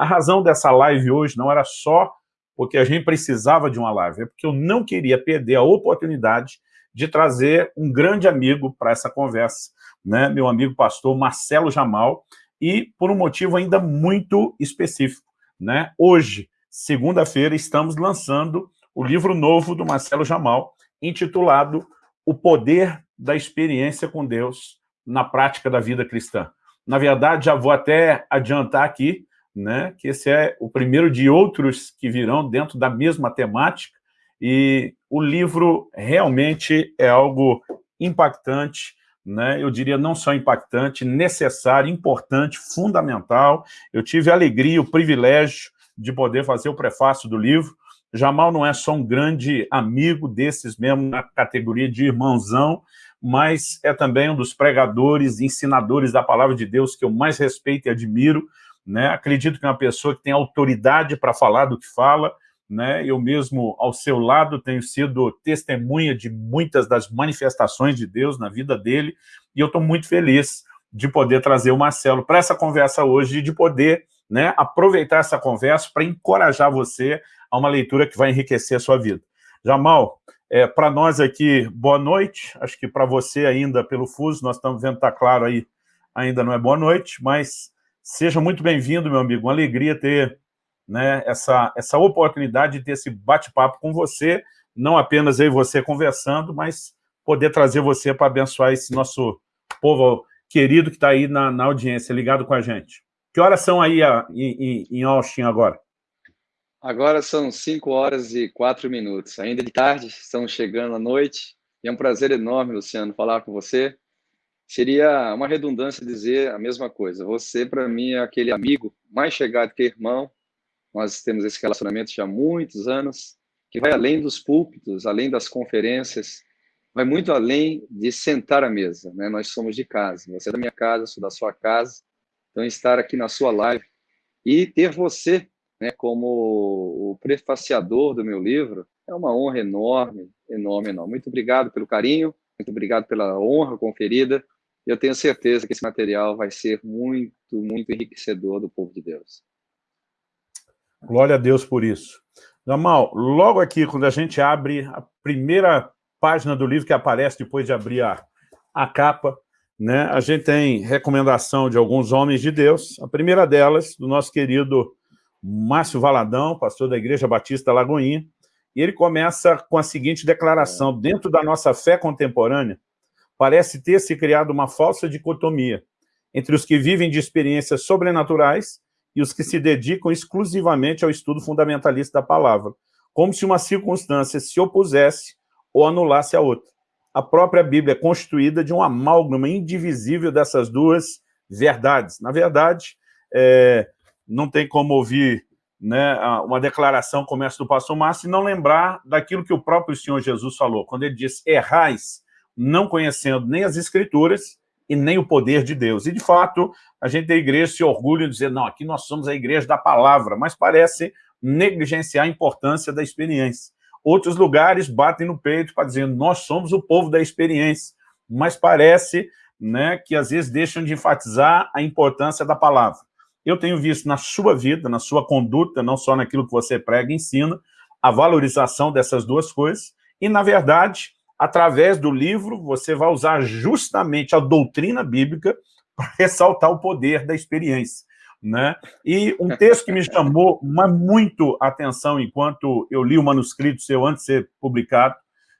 A razão dessa live hoje não era só porque a gente precisava de uma live, é porque eu não queria perder a oportunidade de trazer um grande amigo para essa conversa, né? meu amigo pastor Marcelo Jamal, e por um motivo ainda muito específico. Né? Hoje, segunda-feira, estamos lançando o livro novo do Marcelo Jamal, intitulado O Poder da Experiência com Deus na Prática da Vida Cristã. Na verdade, já vou até adiantar aqui, né, que esse é o primeiro de outros que virão dentro da mesma temática, e o livro realmente é algo impactante, né? eu diria não só impactante, necessário, importante, fundamental. Eu tive a alegria, o privilégio de poder fazer o prefácio do livro. Jamal não é só um grande amigo desses mesmo na categoria de irmãozão, mas é também um dos pregadores, ensinadores da palavra de Deus que eu mais respeito e admiro. Né? Acredito que é uma pessoa que tem autoridade para falar do que fala, né? Eu mesmo, ao seu lado, tenho sido testemunha de muitas das manifestações de Deus na vida dele, e eu estou muito feliz de poder trazer o Marcelo para essa conversa hoje e de poder né, aproveitar essa conversa para encorajar você a uma leitura que vai enriquecer a sua vida. Jamal, é, para nós aqui, boa noite, acho que para você ainda, pelo fuso, nós estamos vendo, está claro aí, ainda não é boa noite, mas seja muito bem-vindo, meu amigo, uma alegria ter né, essa, essa oportunidade de ter esse bate-papo com você, não apenas eu e você conversando, mas poder trazer você para abençoar esse nosso povo querido que está aí na, na, audiência, ligado com a gente. Que horas são aí a, em, em Austin agora? Agora são 5 horas e 4 minutos. Ainda de tarde, estamos chegando à noite. E é um prazer enorme, Luciano, falar com você. Seria uma redundância dizer a mesma coisa. Você, para mim, é aquele amigo mais chegado que irmão, nós temos esse relacionamento já há muitos anos, que vai além dos púlpitos, além das conferências, vai muito além de sentar à mesa. Né? Nós somos de casa, você é da minha casa, sou da sua casa, então estar aqui na sua live e ter você né, como o prefaciador do meu livro é uma honra enorme, enorme, enorme. Muito obrigado pelo carinho, muito obrigado pela honra conferida. Eu tenho certeza que esse material vai ser muito, muito enriquecedor do povo de Deus. Glória a Deus por isso. Jamal, logo aqui, quando a gente abre a primeira página do livro que aparece depois de abrir a, a capa, né, a gente tem recomendação de alguns homens de Deus. A primeira delas, do nosso querido Márcio Valadão, pastor da Igreja Batista Lagoinha, e ele começa com a seguinte declaração, dentro da nossa fé contemporânea, parece ter se criado uma falsa dicotomia entre os que vivem de experiências sobrenaturais e os que se dedicam exclusivamente ao estudo fundamentalista da palavra, como se uma circunstância se opusesse ou anulasse a outra. A própria Bíblia é constituída de um amálgama indivisível dessas duas verdades. Na verdade, é, não tem como ouvir né, uma declaração como essa do pastor Márcio e não lembrar daquilo que o próprio Senhor Jesus falou, quando ele diz, errais, não conhecendo nem as Escrituras e nem o poder de Deus. E, de fato, a gente da igreja se orgulha de dizer, não, aqui nós somos a igreja da palavra, mas parece negligenciar a importância da experiência. Outros lugares batem no peito para dizer, nós somos o povo da experiência, mas parece né, que às vezes deixam de enfatizar a importância da palavra. Eu tenho visto na sua vida, na sua conduta, não só naquilo que você prega e ensina, a valorização dessas duas coisas, e, na verdade, através do livro, você vai usar justamente a doutrina bíblica para ressaltar o poder da experiência. Né? E um texto que me chamou muito atenção enquanto eu li o manuscrito seu antes de ser publicado,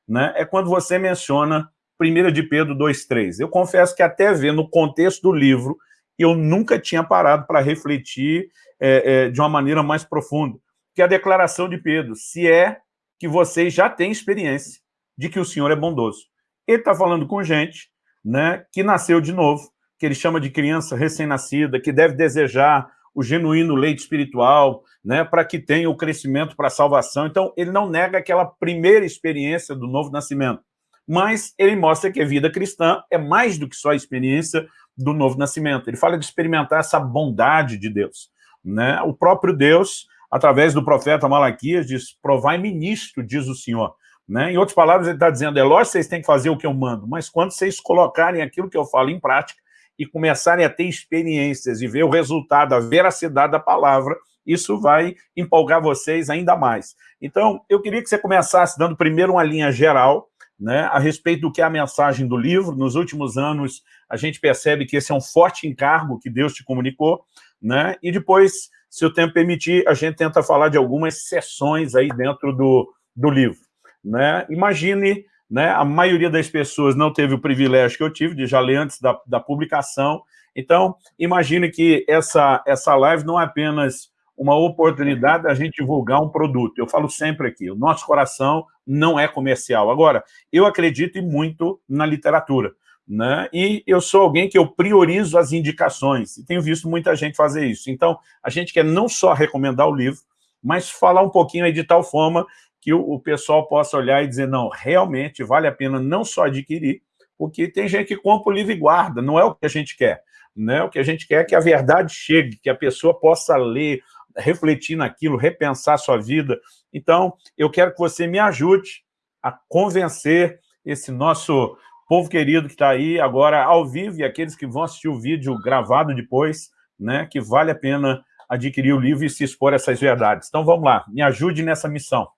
né, é quando você menciona 1 de Pedro 2,3. Eu confesso que até vendo o contexto do livro, eu nunca tinha parado para refletir é, é, de uma maneira mais profunda, que é a declaração de Pedro, se é que vocês já têm experiência de que o Senhor é bondoso. Ele está falando com gente né, que nasceu de novo, que ele chama de criança recém-nascida, que deve desejar o genuíno leite espiritual, né, para que tenha o crescimento para a salvação. Então, ele não nega aquela primeira experiência do novo nascimento, mas ele mostra que a vida cristã é mais do que só a experiência do novo nascimento. Ele fala de experimentar essa bondade de Deus. Né? O próprio Deus, através do profeta Malaquias, diz, provai-me nisto, diz o Senhor. Né? Em outras palavras, ele está dizendo, é lógico que vocês têm que fazer o que eu mando, mas quando vocês colocarem aquilo que eu falo em prática, e começarem a ter experiências e ver o resultado, a veracidade da palavra, isso vai empolgar vocês ainda mais. Então, eu queria que você começasse dando primeiro uma linha geral, né, a respeito do que é a mensagem do livro. Nos últimos anos, a gente percebe que esse é um forte encargo que Deus te comunicou, né, e depois, se o tempo permitir, a gente tenta falar de algumas sessões aí dentro do, do livro. Né? Imagine, né, a maioria das pessoas não teve o privilégio que eu tive de já ler antes da, da publicação, então, imagine que essa, essa live não é apenas uma oportunidade da gente divulgar um produto. Eu falo sempre aqui, o nosso coração não é comercial. Agora, eu acredito muito na literatura, né? E eu sou alguém que eu priorizo as indicações, e tenho visto muita gente fazer isso. Então, a gente quer não só recomendar o livro, mas falar um pouquinho aí de tal forma que o, pessoal possa olhar e dizer, não, realmente vale a pena não só adquirir, porque tem gente que compra o livro e guarda, não é o que a gente quer. Né? O que a gente quer é que a verdade chegue, que a pessoa possa ler, refletir naquilo, repensar sua vida. Então, eu quero que você me ajude a convencer esse nosso povo querido que está aí agora ao vivo e aqueles que vão assistir o vídeo gravado depois, né, que vale a pena adquirir o livro e se expor a essas verdades. Então, vamos lá, me ajude nessa missão.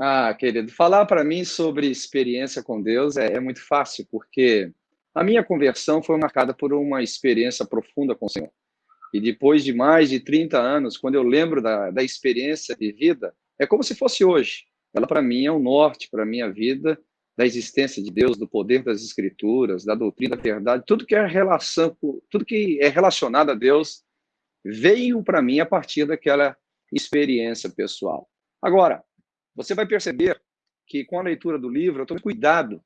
Ah, querido, falar para mim sobre experiência com Deus é, é muito fácil, porque a minha conversão foi marcada por uma experiência profunda com o Senhor. E depois de mais de 30 anos, quando eu lembro da, da experiência de vida, é como se fosse hoje. Ela, para mim, é o um norte para a minha vida, da existência de Deus, do poder das Escrituras, da doutrina da verdade, tudo que é relação, tudo que é relacionado a Deus veio para mim a partir daquela experiência pessoal. Agora, você vai perceber que com a leitura do livro eu tomo cuidado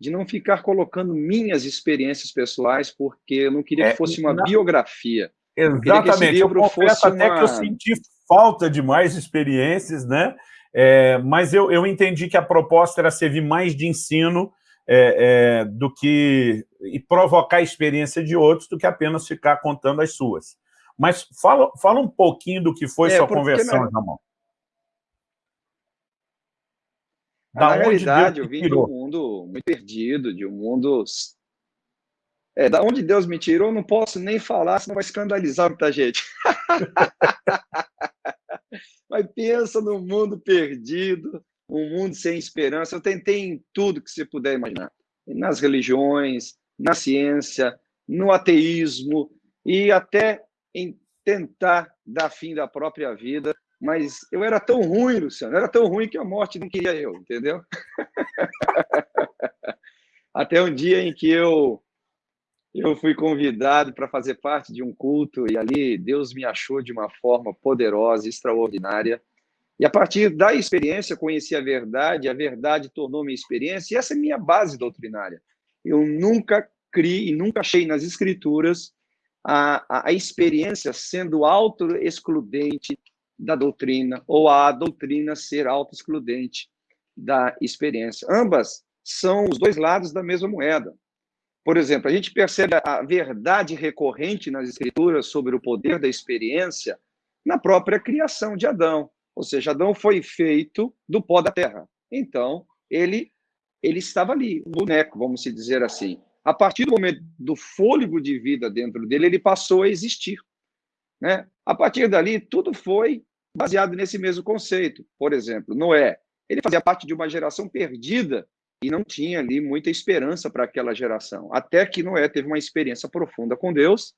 de não ficar colocando minhas experiências pessoais, porque eu não queria que é, fosse uma biografia. Exatamente. Eu confesso até uma... que eu senti falta de mais experiências, né? É, mas eu, eu entendi que a proposta era servir mais de ensino é, é, do que e provocar a experiência de outros do que apenas ficar contando as suas. Mas fala, fala um pouquinho do que foi é, sua conversão, Ramon. Da Na realidade, eu vim de um mundo muito perdido, de um mundo é, da onde Deus me tirou, eu não posso nem falar, senão vai escandalizar muita gente. Mas pensa no mundo perdido, um mundo sem esperança. Eu tentei em tudo que você puder imaginar. Nas religiões, na ciência, no ateísmo e até em tentar dar fim da própria vida. Mas eu era tão ruim, Luciano, era tão ruim que a morte não queria eu, entendeu? até um dia em que eu eu fui convidado para fazer parte de um culto e ali Deus me achou de uma forma poderosa, extraordinária. E a partir da experiência, conheci a verdade, a verdade tornou minha experiência, e essa é minha base doutrinária. Eu nunca criei e nunca achei nas escrituras a, a, a experiência sendo auto-excludente da doutrina, ou a doutrina ser auto-excludente da experiência. Ambas são os dois lados da mesma moeda. Por exemplo, a gente percebe a verdade recorrente nas escrituras sobre o poder da experiência na própria criação de Adão. Ou seja, Adão foi feito do pó da terra. Então, ele ele estava ali, um boneco, vamos dizer assim. A partir do momento do fôlego de vida dentro dele, ele passou a existir. Né? A partir dali, tudo foi baseado nesse mesmo conceito. Por exemplo, Noé, ele fazia parte de uma geração perdida e não tinha ali muita esperança para aquela geração. Até que Noé teve uma experiência profunda com Deus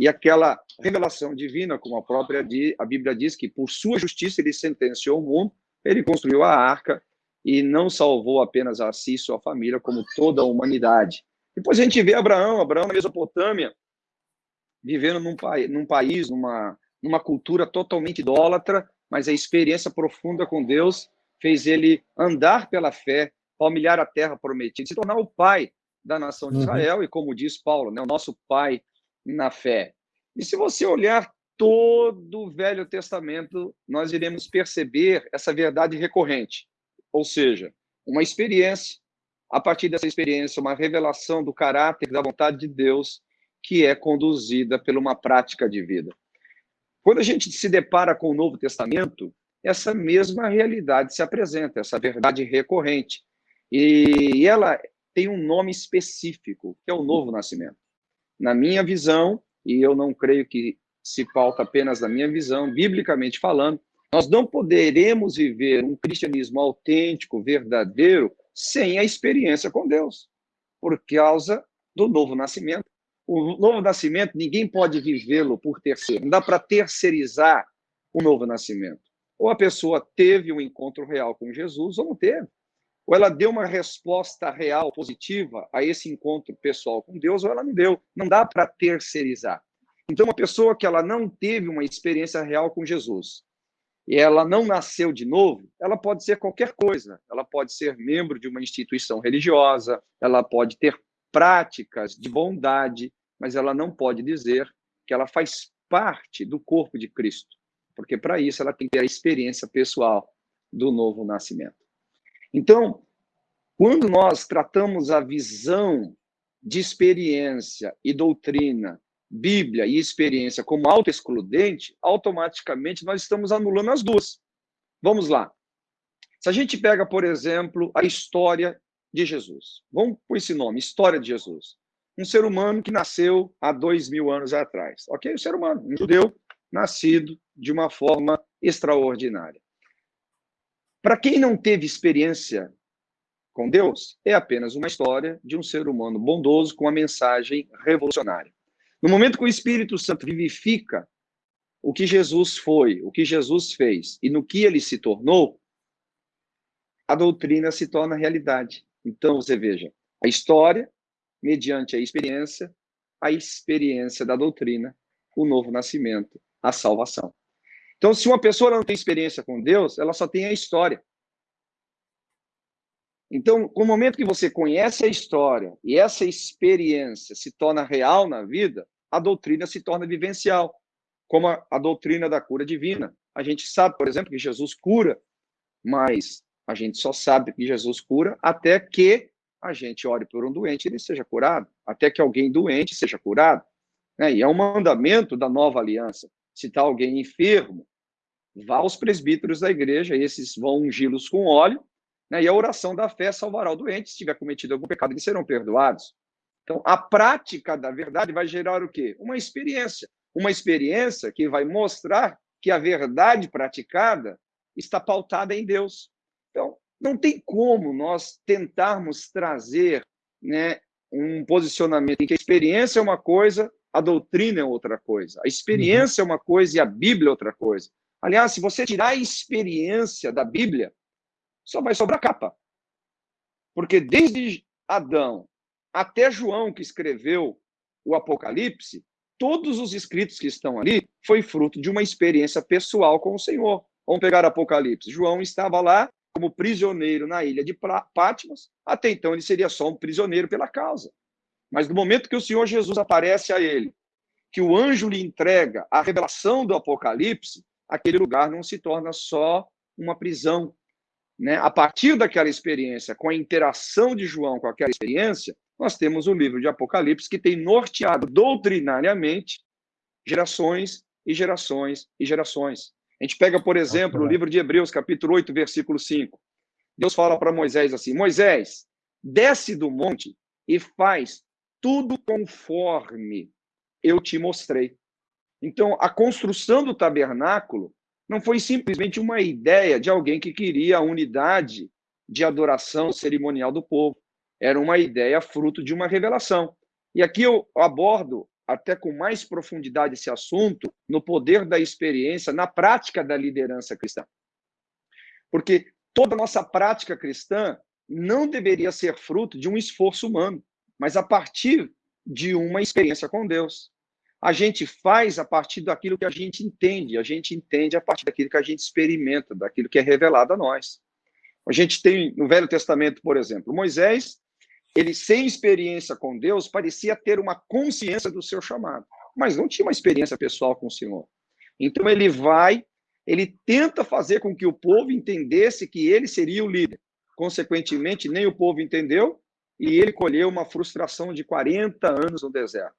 e aquela revelação divina, como a própria a Bíblia diz, que por sua justiça ele sentenciou o mundo, ele construiu a arca e não salvou apenas a si e sua família, como toda a humanidade. Depois a gente vê Abraão, Abraão na Mesopotâmia, vivendo num, num país, numa, numa cultura totalmente idólatra, mas a experiência profunda com Deus fez ele andar pela fé, palmilhar a terra prometida, se tornar o pai da nação de uhum. Israel, uhum. e como diz Paulo, né, o nosso pai na fé. E se você olhar todo o Velho Testamento, nós iremos perceber essa verdade recorrente, ou seja, uma experiência, a partir dessa experiência, uma revelação do caráter da vontade de Deus que é conduzida por uma prática de vida. Quando a gente se depara com o Novo Testamento, essa mesma realidade se apresenta, essa verdade recorrente. E ela tem um nome específico, que é o novo nascimento. na minha visão, e eu não creio que se pauta apenas na minha visão, biblicamente falando, nós não poderemos viver um cristianismo autêntico, verdadeiro, sem a experiência com Deus, por causa do novo nascimento. O novo nascimento, ninguém pode vivê-lo por terceiro. Não dá para terceirizar o novo nascimento. Ou a pessoa teve um encontro real com Jesus, ou não teve. Ou ela deu uma resposta real, positiva, a esse encontro pessoal com Deus, ou ela não deu. Não dá para terceirizar. Então, uma pessoa que ela não teve uma experiência real com Jesus, e ela não nasceu de novo, ela pode ser qualquer coisa. Ela pode ser membro de uma instituição religiosa, ela pode ter práticas de bondade, mas ela não pode dizer que ela faz parte do corpo de Cristo, porque para isso ela tem que ter a experiência pessoal do novo nascimento. Então, quando nós tratamos a visão de experiência e doutrina Bíblia e experiência como autoexcludente, automaticamente nós estamos anulando as duas. Vamos lá. Se a gente pega, por exemplo, a história de Jesus. Vamos por esse nome, História de Jesus. Um ser humano que nasceu há dois mil anos atrás. Ok? Um ser humano, um judeu, nascido de uma forma extraordinária. Para quem não teve experiência com Deus, é apenas uma história de um ser humano bondoso com uma mensagem revolucionária. No momento que o Espírito Santo vivifica o que Jesus foi, o que Jesus fez e no que ele se tornou, a doutrina se torna realidade. Então, você veja, a história, mediante a experiência, a experiência da doutrina, o novo nascimento, a salvação. Então, se uma pessoa não tem experiência com Deus, ela só tem a história. Então, no momento que você conhece a história e essa experiência se torna real na vida, a doutrina se torna vivencial, como a, a doutrina da cura divina. A gente sabe, por exemplo, que Jesus cura, mas a gente só sabe que Jesus cura até que a gente ore por um doente e ele seja curado, até que alguém doente seja curado. Né? E é um mandamento da nova aliança. Se está alguém enfermo, vá aos presbíteros da igreja, esses vão ungí-los com óleo, né? e a oração da fé salvará o doente. Se tiver cometido algum pecado, eles serão perdoados. Então, a prática da verdade vai gerar o quê? Uma experiência. Uma experiência que vai mostrar que a verdade praticada está pautada em Deus. Não tem como nós tentarmos trazer né, um posicionamento em que a experiência é uma coisa, a doutrina é outra coisa. A experiência uhum. é uma coisa e a Bíblia é outra coisa. Aliás, se você tirar a experiência da Bíblia, só vai sobrar capa. Porque desde Adão até João, que escreveu o Apocalipse, todos os escritos que estão ali foi fruto de uma experiência pessoal com o Senhor. Vamos pegar Apocalipse. João estava lá como prisioneiro na ilha de Patmos. Até então ele seria só um prisioneiro pela causa. Mas no momento que o Senhor Jesus aparece a ele, que o anjo lhe entrega a revelação do Apocalipse, aquele lugar não se torna só uma prisão. Né? A partir daquela experiência, com a interação de João com aquela experiência, nós temos o livro de Apocalipse que tem norteado doutrinariamente gerações e gerações e gerações. A gente pega, por exemplo, o livro de Hebreus, capítulo 8, versículo 5. Deus fala para Moisés assim: Moisés, desce do monte e faz tudo conforme eu te mostrei. Então, a construção do tabernáculo não foi simplesmente uma ideia de alguém que queria a unidade de adoração cerimonial do povo era uma ideia fruto de uma revelação. E aqui eu abordo até com mais profundidade esse assunto no poder da experiência, na prática da liderança cristã. Porque toda a nossa prática cristã não deveria ser fruto de um esforço humano, mas a partir de uma experiência com Deus. A gente faz a partir daquilo que a gente entende, a gente entende a partir daquilo que a gente experimenta, daquilo que é revelado a nós. A gente tem no Velho Testamento, por exemplo, Moisés ele, sem experiência com Deus, parecia ter uma consciência do seu chamado, mas não tinha uma experiência pessoal com o Senhor. Então ele vai, ele tenta fazer com que o povo entendesse que ele seria o líder. Consequentemente, nem o povo entendeu e ele colheu uma frustração de 40 anos no deserto.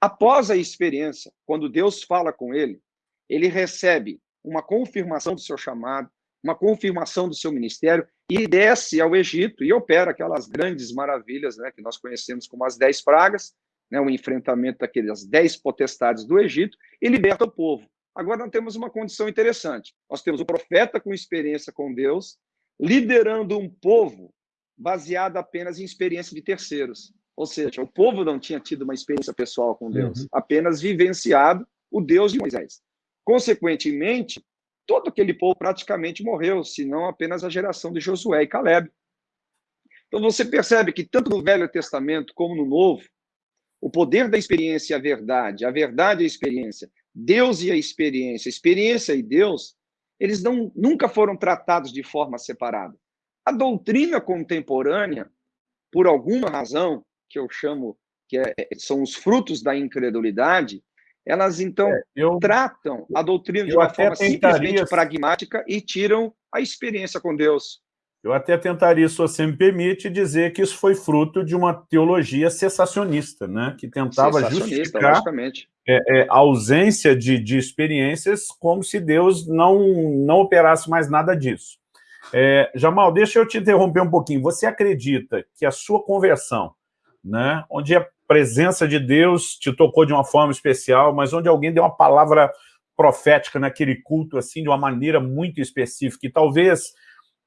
Após a experiência, quando Deus fala com ele, ele recebe uma confirmação do seu chamado, uma confirmação do seu ministério e desce ao Egito e opera aquelas grandes maravilhas né, que nós conhecemos como as dez pragas, né, o enfrentamento daquelas dez potestades do Egito, e liberta o povo. Agora nós temos uma condição interessante. Nós temos o profeta com experiência com Deus, liderando um povo baseado apenas em experiência de terceiros. Ou seja, o povo não tinha tido uma experiência pessoal com Deus, uhum. apenas vivenciado o Deus de Moisés. Consequentemente, todo aquele povo praticamente morreu, se não apenas a geração de Josué e Caleb. Então você percebe que tanto no Velho Testamento como no Novo, o poder da experiência e a verdade, a verdade e a experiência, Deus e a experiência, experiência e Deus, eles não, nunca foram tratados de forma separada. A doutrina contemporânea, por alguma razão, que eu chamo que é, são os frutos da incredulidade, elas então é, eu, tratam a doutrina de uma forma simplesmente pragmática e tiram a experiência com Deus. Eu até tentaria, se você me permite, dizer que isso foi fruto de uma teologia cessacionista, né? que tentava justificar é, é, a ausência de, de experiências como se Deus não, não operasse mais nada disso. É, Jamal, deixa eu te interromper um pouquinho. Você acredita que a sua conversão, né, onde a presença de Deus te tocou de uma forma especial, mas onde alguém deu uma palavra profética naquele culto, assim, de uma maneira muito específica, e talvez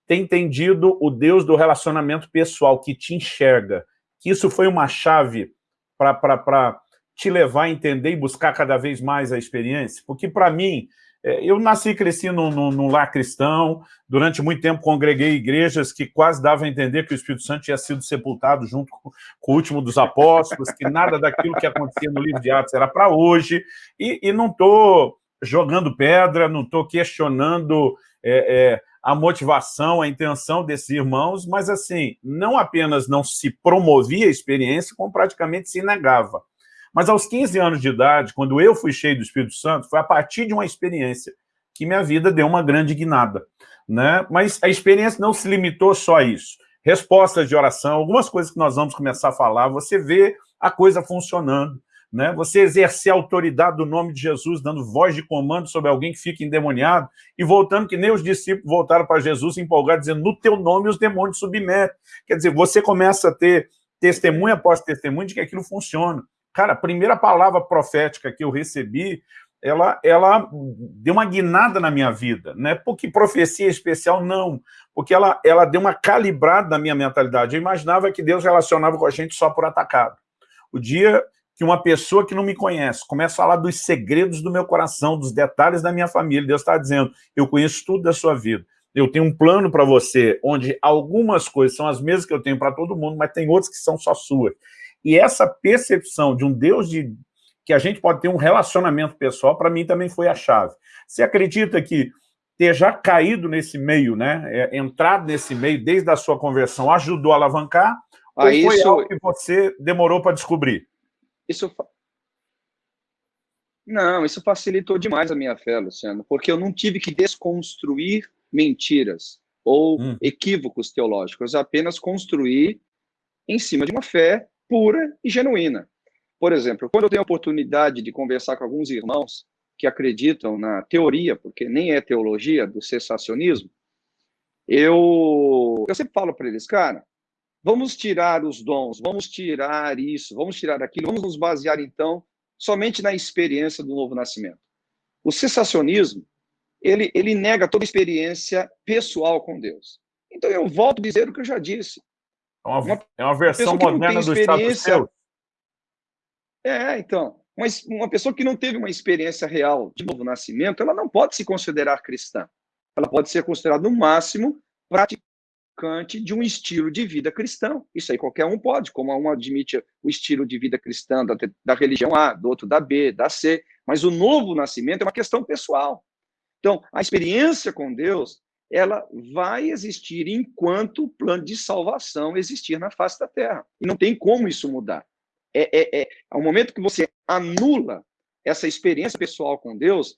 ter entendido o Deus do relacionamento pessoal, que te enxerga, que isso foi uma chave para te levar a entender e buscar cada vez mais a experiência? Porque, para mim, eu nasci e cresci num, num, num, lar cristão, durante muito tempo congreguei igrejas que quase davam a entender que o Espírito Santo tinha sido sepultado junto com, com o último dos apóstolos, que nada daquilo que acontecia no livro de Atos era para hoje, e, e não estou jogando pedra, não estou questionando é, é, a motivação, a intenção desses irmãos, mas assim, não apenas não se promovia a experiência, como praticamente se negava. Mas aos 15 anos de idade, quando eu fui cheio do Espírito Santo, foi a partir de uma experiência que minha vida deu uma grande guinada. Né? Mas a experiência não se limitou só a isso. Respostas de oração, algumas coisas que nós vamos começar a falar, você vê a coisa funcionando né? você exercer a autoridade do nome de Jesus, dando voz de comando sobre alguém que fica endemoniado, e voltando que nem os discípulos voltaram para Jesus empolgados, dizendo, no teu nome os demônios submetem. Quer dizer, você começa a ter testemunho após testemunho de que aquilo funciona. Cara, a primeira palavra profética que eu recebi, ela, ela deu uma guinada na minha vida, né? Porque profecia especial, não. Porque ela, ela deu uma calibrada na minha mentalidade. Eu imaginava que Deus relacionava com a gente só por atacado. O dia que uma pessoa que não me conhece começa a falar dos segredos do meu coração, dos detalhes da minha família. Deus está dizendo, eu conheço tudo da sua vida. Eu tenho um plano para você, onde algumas coisas são as mesmas que eu tenho para todo mundo, mas tem outras que são só suas. E essa percepção de um Deus de que a gente pode ter um relacionamento pessoal, para mim também foi a chave. Você acredita que ter já caído nesse meio, né, é, entrado nesse meio desde a sua conversão, ajudou a alavancar, ah, ou foi isso... algo que você demorou para descobrir? Isso não, isso facilitou demais a minha fé, Luciano, porque eu não tive que desconstruir mentiras ou hum. equívocos teológicos, apenas construir em cima de uma fé pura e genuína. Por exemplo, quando eu tenho a oportunidade de conversar com alguns irmãos que acreditam na teoria, porque nem é teologia, do cessacionismo, eu, eu sempre falo para eles, cara, Vamos tirar os dons, vamos tirar isso, vamos tirar aquilo, vamos nos basear, então, somente na experiência do novo nascimento. O cessacionismo, ele, ele nega toda experiência pessoal com Deus. Então, eu volto a dizer o que eu já disse. É uma, uma é uma versão moderna do estado É, então. Mas uma pessoa que não teve uma experiência real de novo nascimento, ela não pode se considerar cristã. Ela pode ser considerada, no máximo, praticante de um estilo de vida cristão. Isso aí qualquer um pode, como um admite o estilo de vida cristã da, da religião A, do outro da B, da C, mas o novo nascimento é uma questão pessoal. Então, a experiência com Deus, ela vai existir enquanto o plano de salvação existir na face da terra. E não tem como isso mudar. É, é, é, ao momento que você anula essa experiência pessoal com Deus,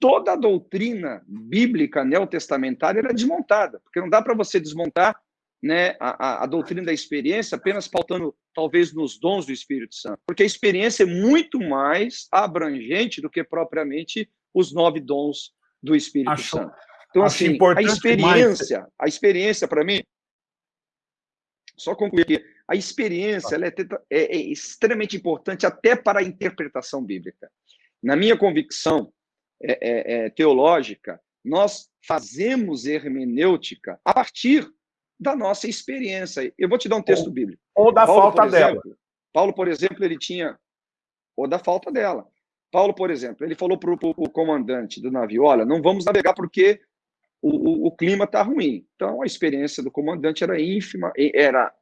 toda a doutrina bíblica neotestamentária é desmontada, porque não dá para você desmontar né, a, a, a, doutrina da experiência apenas pautando, talvez, nos dons do Espírito Santo, porque a experiência é muito mais abrangente do que propriamente os nove dons do Espírito acho, Santo. Então, assim, a experiência, a experiência, para mim, só concluir aqui, a experiência é, é, é extremamente importante até para a interpretação bíblica. Na minha convicção é, é, é, teológica, nós fazemos hermenêutica a partir da nossa experiência. Eu vou te dar um texto ou, bíblico. Ou da Paulo, falta exemplo, dela. Paulo, por exemplo, ele tinha... Ou da falta dela. Paulo, por exemplo, ele falou para o comandante do navio, olha, não vamos navegar porque o, o, o clima está ruim. Então, a experiência do comandante era ínfima, era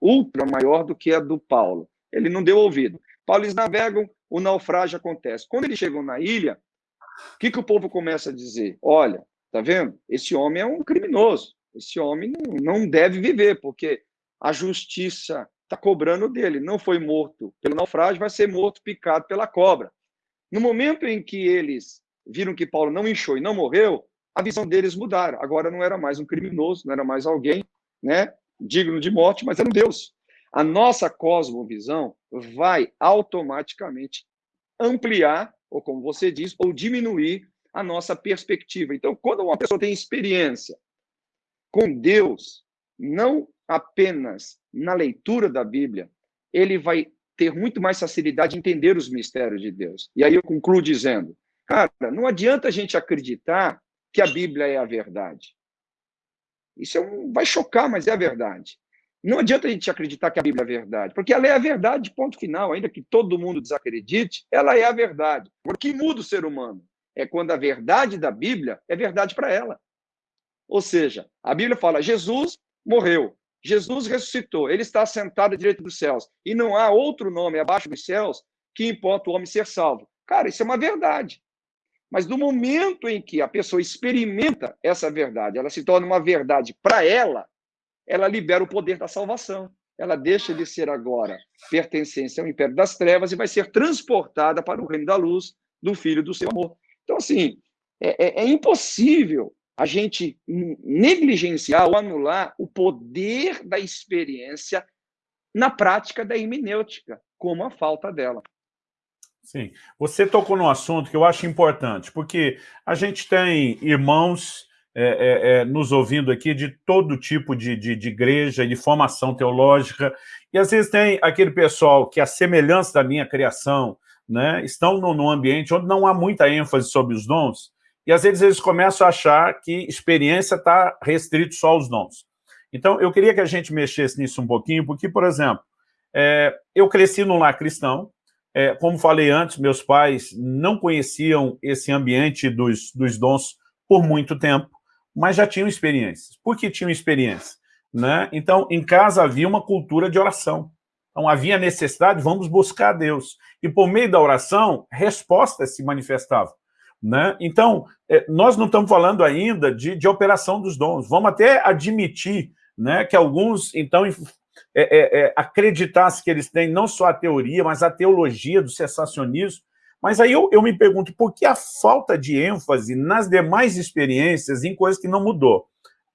ultra maior do que a do Paulo. Ele não deu ouvido. Paulo, eles navegam, o naufrágio acontece. Quando eles chegam na ilha, o que, que o povo começa a dizer? Olha, tá vendo? Esse homem é um criminoso. Esse homem não, não deve viver, porque a justiça está cobrando dele. Não foi morto pelo naufrágio, vai ser morto picado pela cobra. No momento em que eles viram que Paulo não inchou e não morreu, a visão deles mudaram. Agora não era mais um criminoso, não era mais alguém né, digno de morte, mas era um Deus. A nossa cosmovisão vai automaticamente ampliar, ou como você diz, ou diminuir a nossa perspectiva. Então, quando uma pessoa tem experiência com Deus, não apenas na leitura da Bíblia, ele vai ter muito mais facilidade de entender os mistérios de Deus. E aí eu concluo dizendo, cara, não adianta a gente acreditar que a Bíblia é a verdade. Isso é um, vai chocar, mas é a verdade. Não adianta a gente acreditar que a Bíblia é a verdade, porque ela é a verdade, ponto final. Ainda que todo mundo desacredite, ela é a verdade. O que muda o ser humano é quando a verdade da Bíblia é verdade para ela. Ou seja, a Bíblia fala: Jesus morreu, Jesus ressuscitou, ele está sentado à direita dos céus, e não há outro nome abaixo dos céus que importa o homem ser salvo. Cara, isso é uma verdade. Mas no momento em que a pessoa experimenta essa verdade, ela se torna uma verdade para ela, ela libera o poder da salvação. Ela deixa de ser agora pertencente ao império das trevas e vai ser transportada para o reino da luz do Filho do seu amor. Então, assim, é, é, é impossível a gente negligenciar ou anular o poder da experiência na prática da hermenêutica, como a falta dela. Sim. Você tocou num assunto que eu acho importante, porque a gente tem irmãos é, é, é, nos ouvindo aqui de todo tipo de, de, de, igreja, de formação teológica, e às vezes tem aquele pessoal que, a semelhança da minha criação, né, estão num ambiente onde não há muita ênfase sobre os dons, e às vezes eles começam a achar que experiência está restrito só aos dons. Então, eu queria que a gente mexesse nisso um pouquinho, porque, por exemplo, é, eu cresci num lar cristão, é, como falei antes, meus pais não conheciam esse ambiente dos, dos dons por muito tempo, mas já tinham experiências. Por que tinham experiência? Né? Então, em casa havia uma cultura de oração. Então, havia necessidade, vamos buscar Deus. E por meio da oração, respostas se manifestavam. Né? Então, é, nós não estamos falando ainda de, de operação dos dons. Vamos até admitir né, que alguns, então, é, é, é, acreditassem que eles têm não só a teoria, mas a teologia do cessacionismo. Mas aí eu, eu me pergunto, por que a falta de ênfase nas demais experiências em coisas que não mudou?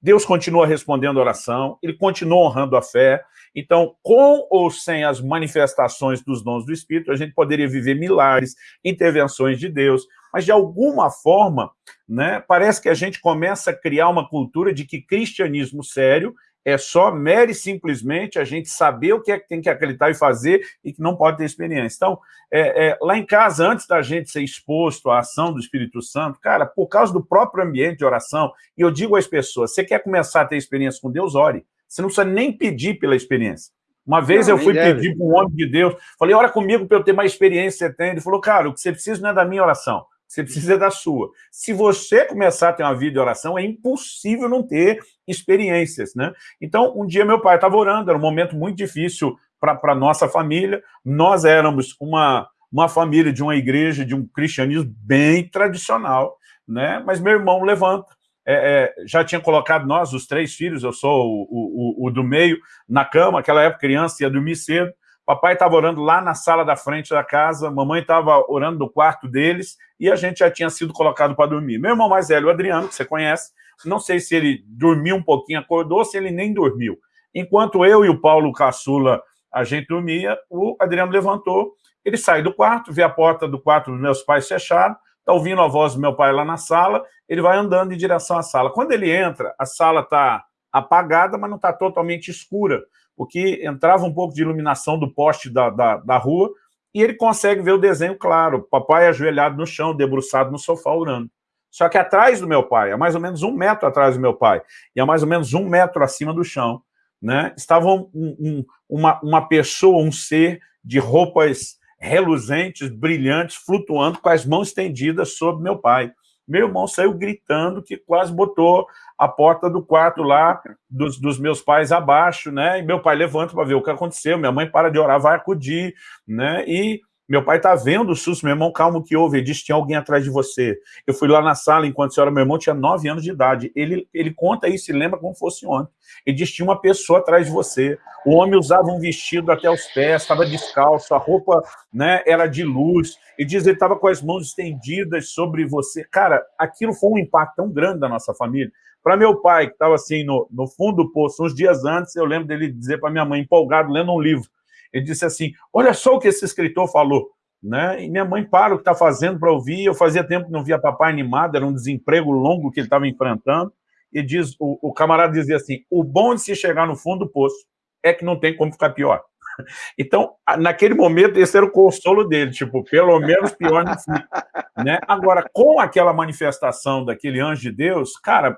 Deus continua respondendo a oração, ele continua honrando a fé. Então, com ou sem as manifestações dos dons do Espírito, a gente poderia viver milagres, intervenções de Deus, mas de alguma forma, né, parece que a gente começa a criar uma cultura de que cristianismo sério é só mere simplesmente a gente saber o que é que tem que acreditar e fazer e que não pode ter experiência. Então, é, é, lá em casa, antes da gente ser exposto à ação do Espírito Santo, cara, por causa do próprio ambiente de oração, e eu digo às pessoas, você quer começar a ter experiência com Deus, ore. Você não precisa nem pedir pela experiência. Uma vez não, eu fui pedir para um homem de Deus, falei, ora comigo para eu ter mais experiência que você tem. Ele falou, cara, o que você precisa não é da minha oração, você precisa da sua. Se você começar a ter uma vida de oração, é impossível não ter experiências, né? Então, um dia meu pai estava orando, era um momento muito difícil para a nossa família, nós éramos uma, uma família de uma igreja, de um cristianismo bem tradicional, né? Mas meu irmão levanta, é, é, já tinha colocado nós, os três filhos, eu sou o, o, o, do meio, na cama, aquela época criança ia dormir cedo, Papai estava orando lá na sala da frente da casa, mamãe estava orando no quarto deles, e a gente já tinha sido colocado para dormir. Meu irmão mais velho, o Adriano, que você conhece, não sei se ele dormiu um pouquinho, acordou, se ele nem dormiu. Enquanto eu e o Paulo Caçula, a gente dormia, o Adriano levantou, ele sai do quarto, vê a porta do quarto dos meus pais fechada, está ouvindo a voz do meu pai lá na sala, ele vai andando em direção à sala. Quando ele entra, a sala está apagada, mas não está totalmente escura, porque entrava um pouco de iluminação do poste da, da, da rua, e ele consegue ver o desenho claro, papai ajoelhado no chão, debruçado no sofá, orando. Só que atrás do meu pai, a mais ou menos um metro atrás do meu pai, e a mais ou menos um metro acima do chão, né, estava um, um, uma, uma pessoa, um ser de roupas reluzentes, brilhantes, flutuando com as mãos estendidas sobre meu pai. Meu irmão saiu gritando que quase botou a porta do quarto lá dos, dos meus pais abaixo, né? E meu pai levanta para ver o que aconteceu, minha mãe para de orar, vai acudir, né? E meu pai está vendo o susto, meu irmão, calma, o que houve? Ele disse, tinha alguém atrás de você. Eu fui lá na sala, enquanto a senhora, meu irmão tinha nove anos de idade. Ele, ele conta isso, ele lembra como fosse ontem. Ele disse, tinha uma pessoa atrás de você. O homem usava um vestido até os pés, estava descalço, a roupa né, era de luz. E diz, ele estava com as mãos estendidas sobre você. Cara, aquilo foi um impacto tão grande da nossa família. Para meu pai, que estava assim no, no fundo do poço, uns dias antes, eu lembro dele dizer para minha mãe, empolgado, lendo um livro, ele disse assim, olha só o que esse escritor falou. Né? E minha mãe para o que está fazendo para ouvir, eu fazia tempo que não via papai animado, era um desemprego longo que ele estava enfrentando, e diz, o, o, camarada dizia assim, o bom de se chegar no fundo do poço é que não tem como ficar pior. Então, naquele momento, esse era o consolo dele, tipo, pelo menos pior não fica. Né? Agora, com aquela manifestação daquele anjo de Deus, cara,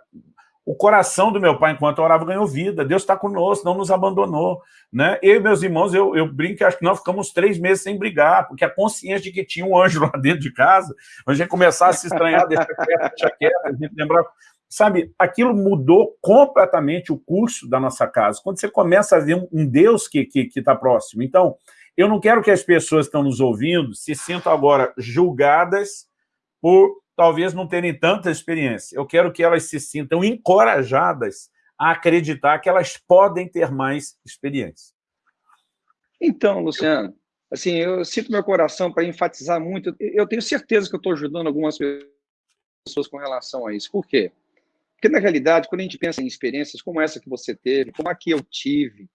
o coração do meu pai, enquanto orava, ganhou vida. Deus está conosco, não nos abandonou. Né? Eu e meus irmãos, eu, eu brinco, acho que nós ficamos três meses sem brigar, porque a consciência de que tinha um anjo lá dentro de casa, a gente começava a se estranhar, deixa quieto, deixa quieto, a gente lembrava... Sabe, aquilo mudou completamente o curso da nossa casa. Quando você começa a ver um, um Deus que está que, que tá próximo. Então, eu não quero que as pessoas que estão nos ouvindo se sintam agora julgadas por talvez não terem tanta experiência. Eu quero que elas se sintam encorajadas a acreditar que elas podem ter mais experiência. Então, Luciano, assim, eu sinto meu coração para enfatizar muito. Eu tenho certeza que eu estou ajudando algumas pessoas com relação a isso. Por quê? Porque, na realidade, quando a gente pensa em experiências como essa que você teve, como a que eu tive,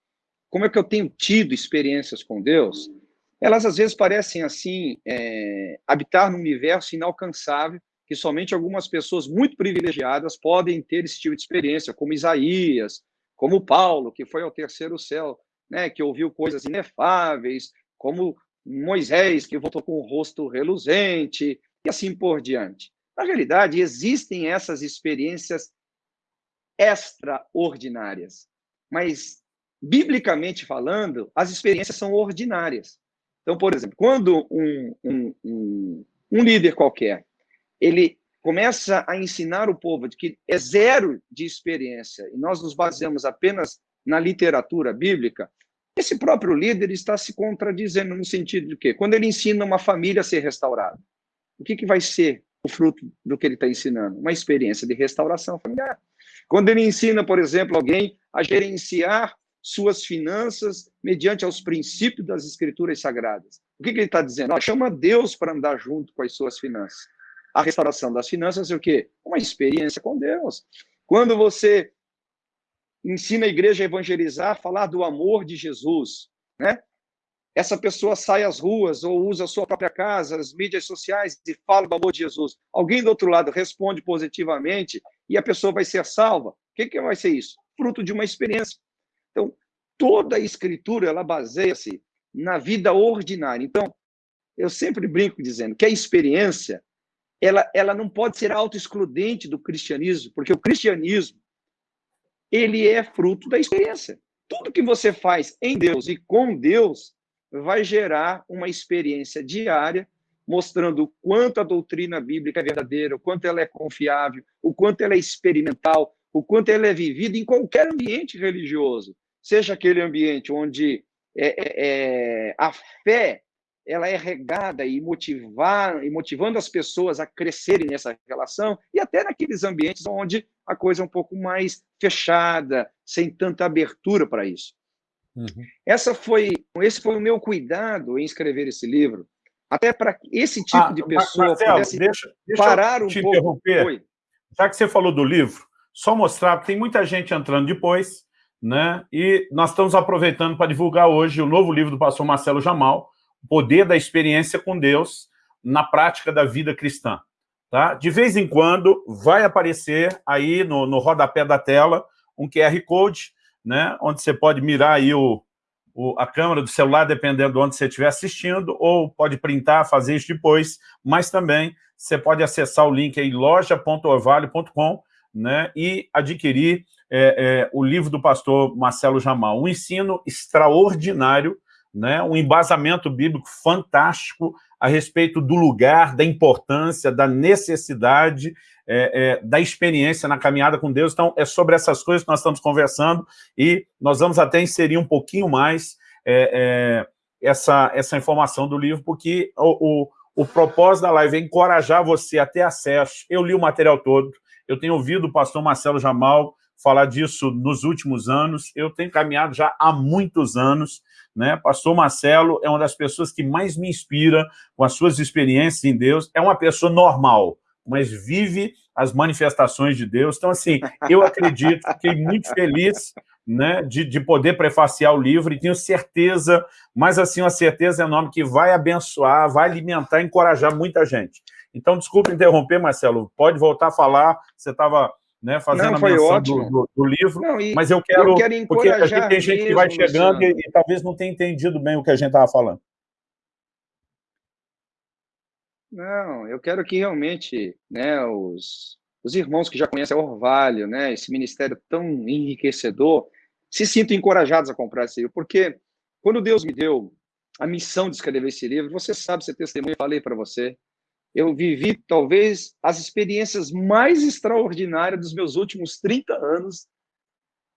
como é que eu tenho tido experiências com Deus, elas às vezes parecem, assim, é, habitar num universo inalcançável que somente algumas pessoas muito privilegiadas podem ter esse tipo de experiência, como Isaías, como Paulo, que foi ao terceiro céu, né, que ouviu coisas inefáveis, como Moisés, que voltou com o rosto reluzente, e assim por diante. Na realidade, existem essas experiências extraordinárias, mas, biblicamente falando, as experiências são ordinárias. Então, por exemplo, quando um, um, um, um líder qualquer ele começa a ensinar o povo de que é zero de experiência e nós nos baseamos apenas na literatura bíblica, esse próprio líder está se contradizendo no sentido de que quando ele ensina uma família a ser restaurada, o que, que vai ser o fruto do que ele está ensinando? Uma experiência de restauração familiar. Quando ele ensina, por exemplo, alguém a gerenciar suas finanças mediante aos princípios das escrituras sagradas. O que, que ele está dizendo? Ó, chama Deus para andar junto com as suas finanças a restauração das finanças é o quê? Uma experiência com Deus. Quando você ensina a igreja a evangelizar, falar do amor de Jesus, né? Essa pessoa sai às ruas ou usa a sua própria casa, as mídias sociais e fala do amor de Jesus. Alguém do outro lado responde positivamente e a pessoa vai ser salva. O que, que vai ser isso? Fruto de uma experiência. Então, toda a escritura ela baseia-se na vida ordinária. Então, eu sempre brinco dizendo que a experiência ela, ela não pode ser autoexcludente do cristianismo, porque o cristianismo ele é fruto da experiência. Tudo que você faz em Deus e com Deus vai gerar uma experiência diária, mostrando o quanto a doutrina bíblica é verdadeira, o quanto ela é confiável, o quanto ela é experimental, o quanto ela é vivida em qualquer ambiente religioso, seja aquele ambiente onde é, é, é a fé ela é regada e motivar e motivando as pessoas a crescerem nessa relação e até naqueles ambientes onde a coisa é um pouco mais fechada, sem tanta abertura para isso. Uhum. Essa foi, esse foi o meu cuidado em escrever esse livro, até para esse tipo ah, de pessoa Marcelo, deixa, deixa parar um pouco. Interromper. Já que você falou do livro, só mostrar, porque tem muita gente entrando depois, né? E nós estamos aproveitando para divulgar hoje o novo livro do pastor Marcelo Jamal, poder da experiência com Deus na prática da vida cristã. Tá? De vez em quando vai aparecer aí no, no rodapé da tela um QR Code, né, onde você pode mirar aí o, o, a câmera do celular, dependendo de onde você estiver assistindo, ou pode printar, fazer isso depois, mas também você pode acessar o link aí, loja.orvalho.com, né, e adquirir é, é, o livro do pastor Marcelo Jamal, um ensino extraordinário, né, um embasamento bíblico fantástico a respeito do lugar, da importância, da necessidade, é, é, da experiência na caminhada com Deus. Então, é sobre essas coisas que nós estamos conversando e nós vamos até inserir um pouquinho mais é, é essa, essa informação do livro, porque o, o, o propósito da live é encorajar você a ter acesso. Eu li o material todo, eu tenho ouvido o pastor Marcelo Jamal falar disso nos últimos anos, eu tenho caminhado já há muitos anos, né? Pastor Marcelo é uma das pessoas que mais me inspira com as suas experiências em Deus, é uma pessoa normal, mas vive as manifestações de Deus. Então, assim, eu acredito, fiquei muito feliz né, de, de poder prefaciar o livro e tenho certeza, mas assim, uma certeza enorme que vai abençoar, vai alimentar, encorajar muita gente. Então, desculpe interromper, Marcelo, pode voltar a falar, você estava né, fazendo Não, a menção do, do, do, livro, Não, e, mas eu quero, eu quero porque a gente tem gente que vai chegando e, e, talvez não tenha entendido bem o que a gente estava falando. Não, eu quero que realmente né, os, os irmãos que já conhecem Orvalho, né, esse ministério tão enriquecedor, se sintam encorajados a comprar esse livro, porque quando Deus me deu a missão de escrever esse livro, você sabe, você testemunha, eu falei para você, eu vivi talvez as experiências mais extraordinárias dos meus últimos 30 anos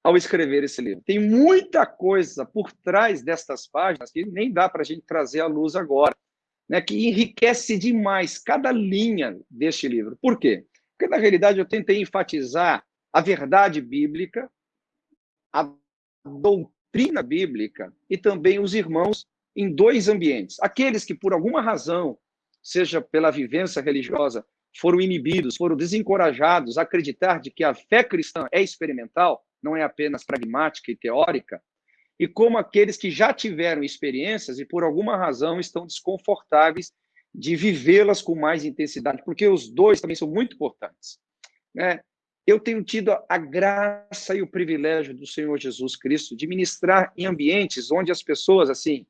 ao escrever esse livro. Tem muita coisa por trás destas páginas que nem dá para a gente trazer à luz agora, né, que enriquece demais cada linha deste livro. Por quê? Porque, na realidade, eu tentei enfatizar a verdade bíblica, a doutrina bíblica e também os irmãos em dois ambientes. Aqueles que, por alguma razão, seja pela vivência religiosa, foram inibidos, foram desencorajados a acreditar de que a fé cristã é experimental, não é apenas pragmática e teórica, e como aqueles que já tiveram experiências e por alguma razão estão desconfortáveis de vivê-las com mais intensidade, porque os dois também são muito importantes. Né? Eu tenho tido a graça e o privilégio do Senhor Jesus Cristo de ministrar em ambientes onde as pessoas, assim,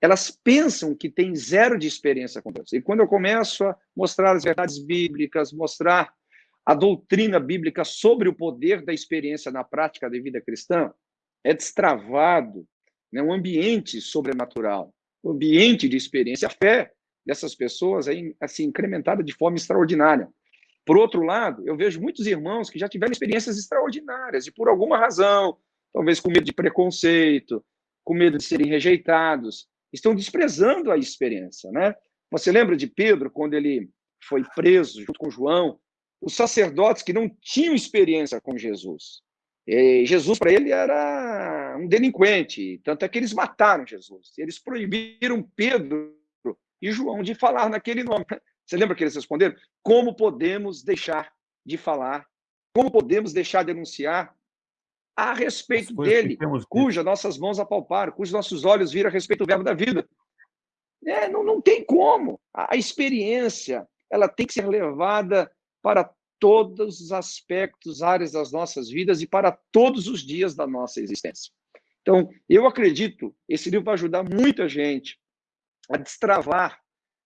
elas pensam que têm zero de experiência com Deus. E quando eu começo a mostrar as verdades bíblicas, mostrar a doutrina bíblica sobre o poder da experiência na prática da vida cristã, é destravado né, um ambiente sobrenatural, um ambiente de experiência. A fé dessas pessoas é assim, incrementada de forma extraordinária. Por outro lado, eu vejo muitos irmãos que já tiveram experiências extraordinárias e, por alguma razão, talvez com medo de preconceito, com medo de serem rejeitados, estão desprezando a experiência, né? Você lembra de Pedro quando ele foi preso junto com João? Os sacerdotes que não tinham experiência com Jesus. E Jesus para ele era um delinquente, tanto é que eles mataram Jesus. Eles proibiram Pedro e João de falar naquele nome. Você lembra que eles responderam? Como podemos deixar de falar? Como podemos deixar de anunciar a respeito dele, cuja nossas mãos apalparam, cujos nossos olhos viram a respeito do verbo da vida. É, não, não tem como. A, a experiência ela tem que ser levada para todos os aspectos, áreas das nossas vidas e para todos os dias da nossa existência. Então, eu acredito, esse livro vai ajudar muita gente a destravar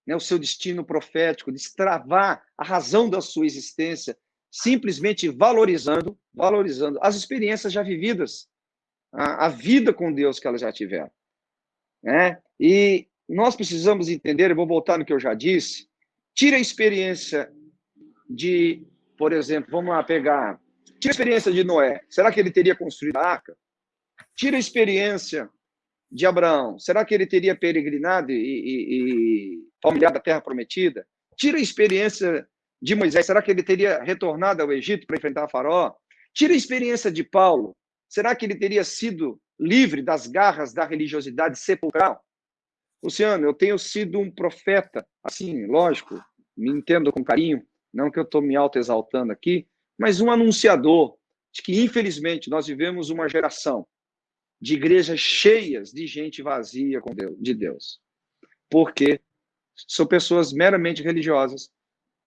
né, o seu destino profético, destravar a razão da sua existência, simplesmente valorizando, valorizando as experiências já vividas, a, a vida com Deus que elas já tiveram. Né? E nós precisamos entender, eu vou voltar no que eu já disse, tira a experiência de, por exemplo, vamos lá pegar, tira a experiência de Noé, será que ele teria construído a arca? Tira a experiência de Abraão, será que ele teria peregrinado e, e, e terra prometida? Tira a experiência de Moisés, será que ele teria retornado ao Egito para enfrentar Faraó? Tira a experiência de Paulo, será que ele teria sido livre das garras da religiosidade sepulcral? Luciano, eu tenho sido um profeta, assim, lógico, me entendo com carinho, não que eu estou me auto-exaltando aqui, mas um anunciador de que, infelizmente, nós vivemos uma geração de igrejas cheias de gente vazia de Deus. Porque são pessoas meramente religiosas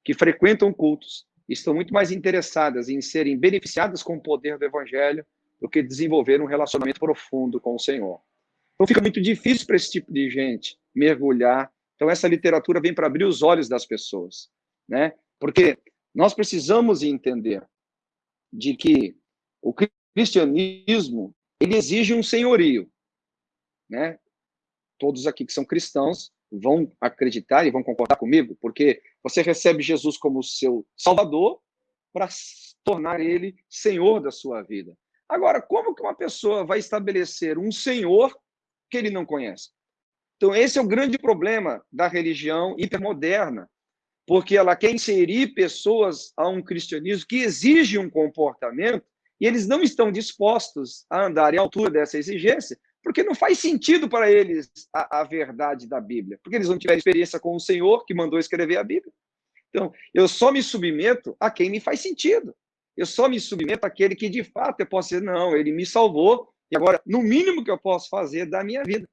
que frequentam cultos estão muito mais interessadas em serem beneficiadas com o poder do evangelho do que desenvolver um relacionamento profundo com o Senhor. Então fica muito difícil para esse tipo de gente mergulhar. Então essa literatura vem para abrir os olhos das pessoas, né? Porque nós precisamos entender de que o cristianismo ele exige um senhorio, né? Todos aqui que são cristãos vão acreditar e vão concordar comigo, porque você recebe Jesus como seu Salvador para tornar ele Senhor da sua vida. Agora, como que uma pessoa vai estabelecer um Senhor que ele não conhece? Então, esse é o grande problema da religião hipermoderna, porque ela quer inserir pessoas a um cristianismo que exige um comportamento e eles não estão dispostos a andar à altura dessa exigência, porque não faz sentido para eles a, a, verdade da Bíblia, porque eles não tiveram experiência com o Senhor que mandou escrever a Bíblia. Então, eu só me submeto a quem me faz sentido. Eu só me submeto àquele que, de fato, eu posso dizer, não, ele me salvou, e agora, no mínimo que eu posso fazer da minha vida.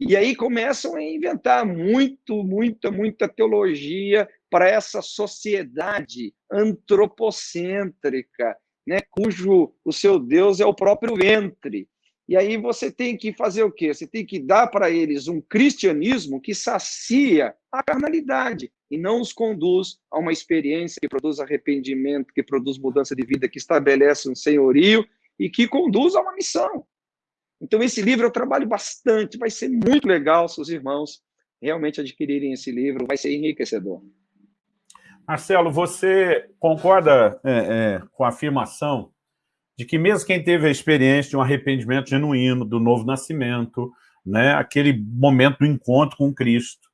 E aí começam a inventar muito, muita, muita teologia para essa sociedade antropocêntrica, né, cujo o seu Deus é o próprio ventre. E aí você tem que fazer o quê? Você tem que dar para eles um cristianismo que sacia a carnalidade e não os conduz a uma experiência que produz arrependimento, que produz mudança de vida, que estabelece um senhorio e que conduz a uma missão. Então, esse livro eu trabalho bastante, vai ser muito legal se os irmãos realmente adquirirem esse livro, vai ser enriquecedor. Marcelo, você concorda é, é, com a afirmação de que mesmo quem teve a experiência de um arrependimento genuíno, do novo nascimento, né, aquele momento do encontro com Cristo,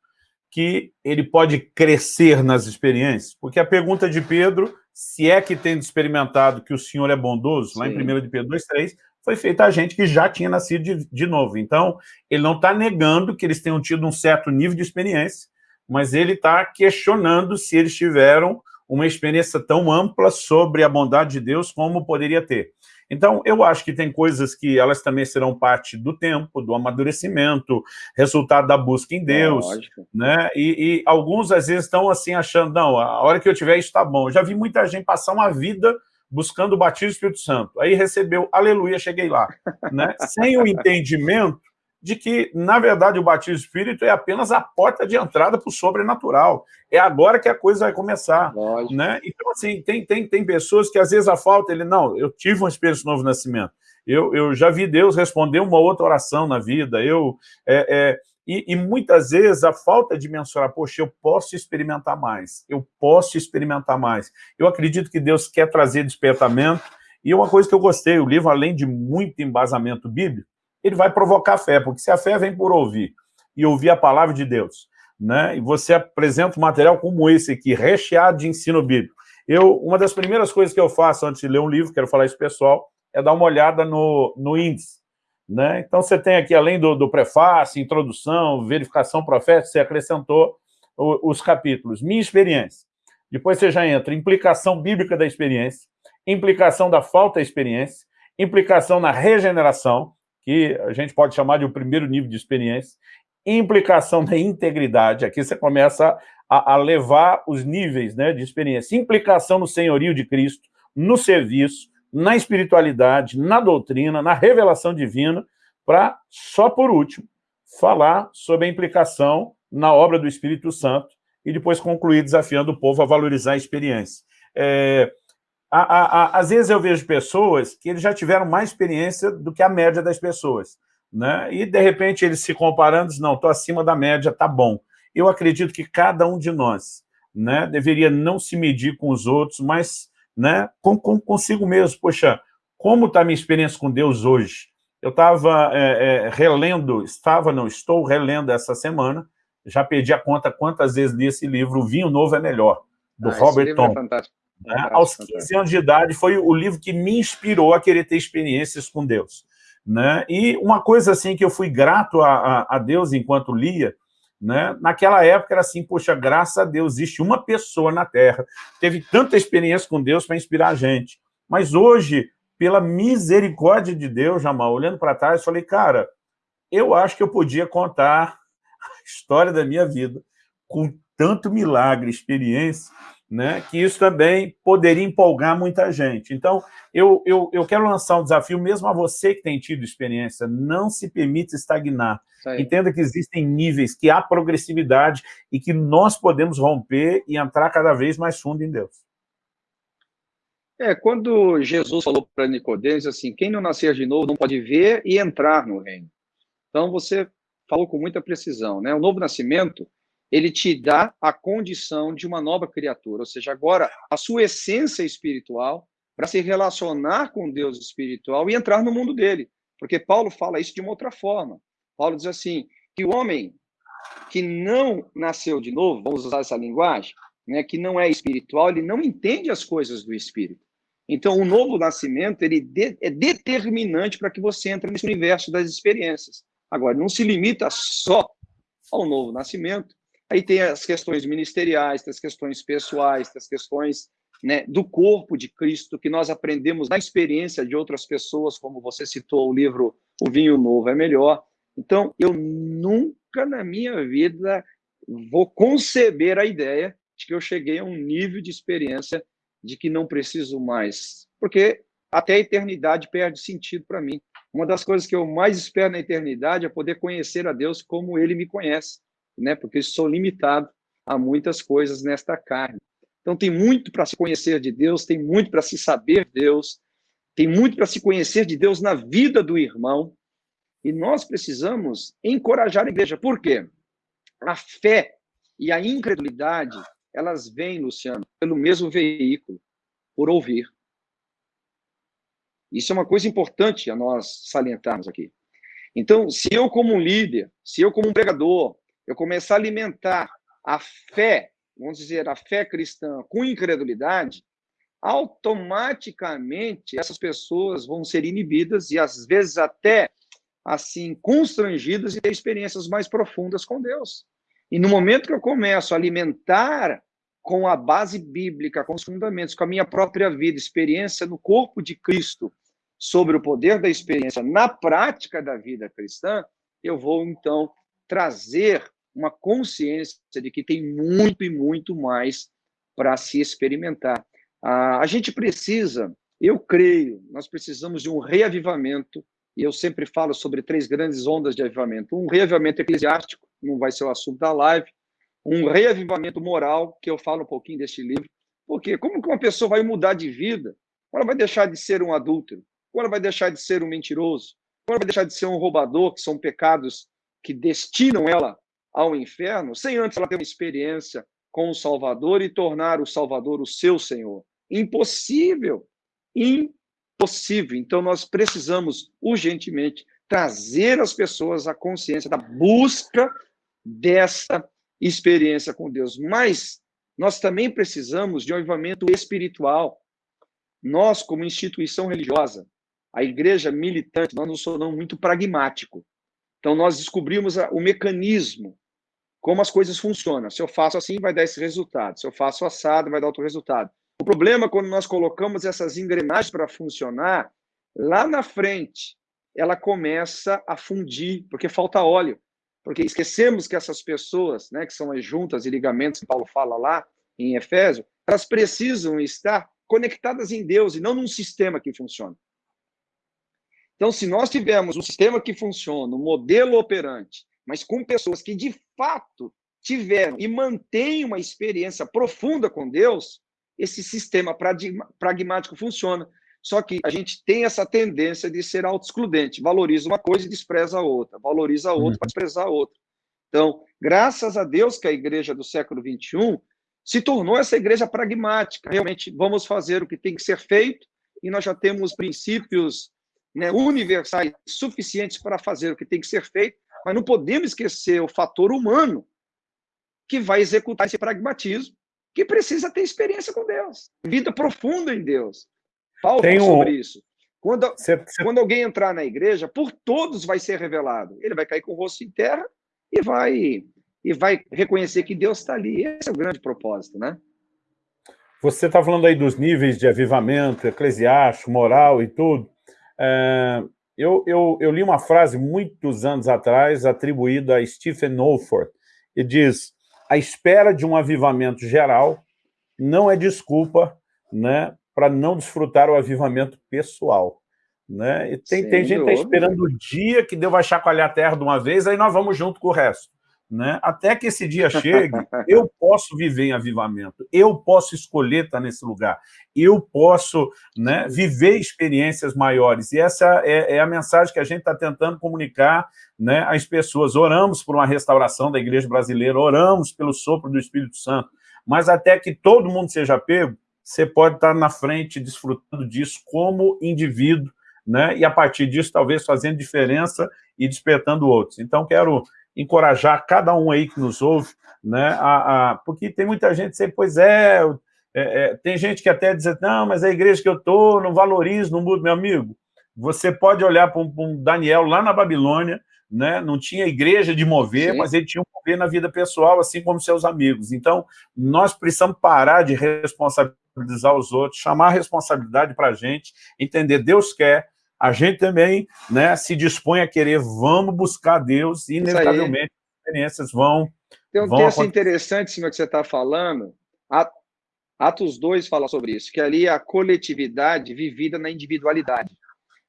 que ele pode crescer nas experiências? Porque a pergunta de Pedro, se é que tem experimentado que o Senhor é bondoso, Sim. lá em 1 de Pedro 2,3, foi feita a gente que já tinha nascido de, de novo. Então, ele não está negando que eles tenham tido um certo nível de experiência, mas ele está questionando se eles tiveram uma experiência tão ampla sobre a bondade de Deus como poderia ter. Então, eu acho que tem coisas que elas também serão parte do tempo, do amadurecimento, resultado da busca em Deus, é, né? E, e, alguns, às vezes, estão assim, achando, não, a hora que eu tiver isso está bom. Eu já vi muita gente passar uma vida buscando o batismo do Espírito Santo. Aí recebeu, aleluia, cheguei lá. Né? Sem o entendimento de que, na verdade, o batismo Espírito é apenas a porta de entrada para o sobrenatural. É agora que a coisa vai começar. Né? Então, assim, tem, tem, tem pessoas que às vezes a falta, ele, não, eu tive uma experiência de novo nascimento. Eu, eu já vi Deus responder uma outra oração na vida. Eu, é, é, e, e, muitas vezes a falta de mensurar, poxa, eu posso experimentar mais, eu posso experimentar mais. Eu acredito que Deus quer trazer despertamento. E uma coisa que eu gostei, o livro, além de muito embasamento bíblico, ele vai provocar fé, porque se a fé vem por ouvir, e ouvir a palavra de Deus, né, e você apresenta um material como esse aqui, recheado de ensino bíblico, eu, uma das primeiras coisas que eu faço antes de ler um livro, quero falar isso pessoal, é dar uma olhada no, no índice. Né? Então, você tem aqui, além do, do prefácio, introdução, verificação profética, você acrescentou o, os capítulos. Minha experiência. Depois você já entra implicação bíblica da experiência, implicação da falta de experiência, implicação na regeneração, que a gente pode chamar de o primeiro nível de experiência, implicação da integridade, aqui você começa a, a levar os níveis né, de experiência, implicação no senhorio de Cristo, no serviço, na espiritualidade, na doutrina, na revelação divina, para, só por último, falar sobre a implicação na obra do Espírito Santo e depois concluir desafiando o povo a valorizar a experiência. É, a, a, às vezes eu vejo pessoas que eles já tiveram mais experiência do que a média das pessoas, né? e de repente eles se comparando, dizem, não, estou acima da média, tá bom. Eu acredito que cada um de nós né, deveria não se medir com os outros, mas né, com, com, consigo mesmo. Poxa, como está a minha experiência com Deus hoje? Eu estava é, é, relendo, estava, não, estou relendo essa semana, já perdi a conta quantas vezes li esse livro, O Vinho Novo é Melhor, do ah, Robert Tom. É fantástico. Né? Aos 15 fantástico. anos de idade, foi o livro que me inspirou a querer ter experiências com Deus. Né? E uma coisa assim que eu fui grato a, a, a Deus enquanto lia, né? Naquela época era assim, poxa, graças a Deus, existe uma pessoa na Terra, teve tanta experiência com Deus para inspirar a gente. Mas hoje, pela misericórdia de Deus, Jamal, olhando para trás, falei, cara, eu acho que eu podia contar a história da minha vida com tanto milagre, experiência, né, que isso também poderia empolgar muita gente. Então, eu, eu, eu quero lançar um desafio mesmo a você que tem tido experiência, não se permita estagnar. Entenda que existem níveis, que há progressividade e que nós podemos romper e entrar cada vez mais fundo em Deus. É, quando Jesus falou para Nicodemos assim, quem não nascer de novo não pode ver e entrar no reino. Então, você falou com muita precisão, né? O novo nascimento, ele te dá a condição de uma nova criatura, ou seja, agora a sua essência espiritual para se relacionar com Deus espiritual e entrar no mundo dele. Porque Paulo fala isso de uma outra forma. Paulo diz assim, que o homem que não nasceu de novo, vamos usar essa linguagem, né, que não é espiritual, ele não entende as coisas do espírito. Então, o novo nascimento ele de, é determinante para que você entre nesse universo das experiências. Agora, não se limita só ao novo nascimento. Aí tem as questões ministeriais, tem as questões pessoais, tem as questões né, do corpo de Cristo, que nós aprendemos na experiência de outras pessoas, como você citou o livro O Vinho Novo é Melhor. Então, eu nunca na minha vida vou conceber a ideia de que eu cheguei a um nível de experiência de que não preciso mais, porque até a eternidade perde sentido para mim. Uma das coisas que eu mais espero na eternidade é poder conhecer a Deus como Ele me conhece, né? Porque eu sou limitado a muitas coisas nesta carne. Então tem muito para se conhecer de Deus, tem muito para se saber de Deus, tem muito para se conhecer de Deus na vida do irmão. E nós precisamos encorajar a igreja. Por quê? A fé e a incredulidade elas vêm, Luciano, pelo mesmo veículo, por ouvir. Isso é uma coisa importante a nós salientarmos aqui. Então, se eu como um líder, se eu como um pregador, eu começar a alimentar a fé, vamos dizer, a fé cristã com incredulidade, automaticamente essas pessoas vão ser inibidas e às vezes até assim constrangidas e ter experiências mais profundas com Deus. E no momento que eu começo a alimentar com a base bíblica, com os fundamentos, com a minha própria vida, experiência no corpo de Cristo, sobre o poder da experiência na prática da vida cristã, eu vou então trazer uma consciência de que tem muito e muito mais para se experimentar. a gente precisa, eu creio, nós precisamos de um reavivamento, e eu sempre falo sobre três grandes ondas de avivamento. Um reavivamento eclesiástico, não vai ser o assunto da live, um reavivamento moral, que eu falo um pouquinho deste livro. Porque como que uma pessoa vai mudar de vida? Ela vai deixar de ser um adúltero? Ela vai deixar de ser um mentiroso? Ela vai deixar de ser um roubador, que são pecados que destinam ela ao inferno, sem antes ela ter uma experiência com o Salvador e tornar o Salvador o seu Senhor? Impossível. Impossível. Então nós precisamos urgentemente trazer as pessoas à consciência da busca dessa experiência com Deus, mas nós também precisamos de um avivamento espiritual. Nós, como instituição religiosa, a igreja militante, nós não somos muito pragmático. Então, nós descobrimos o mecanismo, como as coisas funcionam. Se eu faço assim, vai dar esse resultado. Se eu faço assado, vai dar outro resultado. O problema, é quando nós colocamos essas engrenagens para funcionar, lá na frente, ela começa a fundir, porque falta óleo porque esquecemos que essas pessoas, né, que são as juntas e ligamentos que Paulo fala lá em Efésio, elas precisam estar conectadas em Deus e não num sistema que funciona. Então, se nós tivermos um sistema que funciona, um modelo operante, mas com pessoas que de fato tiveram e mantêm uma experiência profunda com Deus, esse sistema pragmático funciona. Só que a gente tem essa tendência de ser auto-excludente. Valoriza uma coisa e despreza a outra. Valoriza a outra uhum. para desprezar a outra. Então, graças a Deus que a igreja do século XXI se tornou essa igreja pragmática. Realmente, vamos fazer o que tem que ser feito e nós já temos princípios né, universais suficientes para fazer o que tem que ser feito, mas não podemos esquecer o fator humano que vai executar esse pragmatismo, que precisa ter experiência com Deus, vida profunda em Deus. Paulo Tem um... sobre isso. Quando, cê, cê... quando alguém entrar na igreja, por todos vai ser revelado. Ele vai cair com o rosto em terra e vai e vai reconhecer que Deus está ali. Esse é o grande propósito, né? Você está falando aí dos níveis de avivamento eclesiástico, moral e tudo. É, eu, eu, eu, li uma frase muitos anos atrás atribuída a Stephen Wolford, e diz, a espera de um avivamento geral não é desculpa né, para não desfrutar o avivamento pessoal. Né? E tem, tem gente que está esperando o dia que Deus vai chacoalhar a terra de uma vez, aí nós vamos junto com o resto. Né? Até que esse dia chegue, eu posso viver em avivamento, eu posso escolher estar nesse lugar, eu posso né, viver experiências maiores. E essa é, é a mensagem que a gente está tentando comunicar né, às pessoas. Oramos por uma restauração da igreja brasileira, oramos pelo sopro do Espírito Santo, mas até que todo mundo seja pego, você pode estar na frente desfrutando disso como indivíduo, né? e a partir disso talvez fazendo diferença e despertando outros. Então quero encorajar cada um aí que nos ouve, né? a, a porque tem muita gente que diz, pois é, é, é, tem gente que até diz, não, mas a igreja que eu estou não valoriza, não muda, meu amigo, você pode olhar para um, um Daniel lá na Babilônia, né? não tinha igreja de mover, Sim. mas ele tinha um mover na vida pessoal, assim como seus amigos. Então, nós precisamos parar de responsabilizar os outros, chamar a responsabilidade para a gente, entender Deus quer, a gente também né, se dispõe a querer, vamos buscar Deus, e inevitavelmente as experiências vão Tem um vão texto acontecer. interessante, cima que você está falando, Atos 2 fala sobre isso, que ali é a coletividade vivida na individualidade.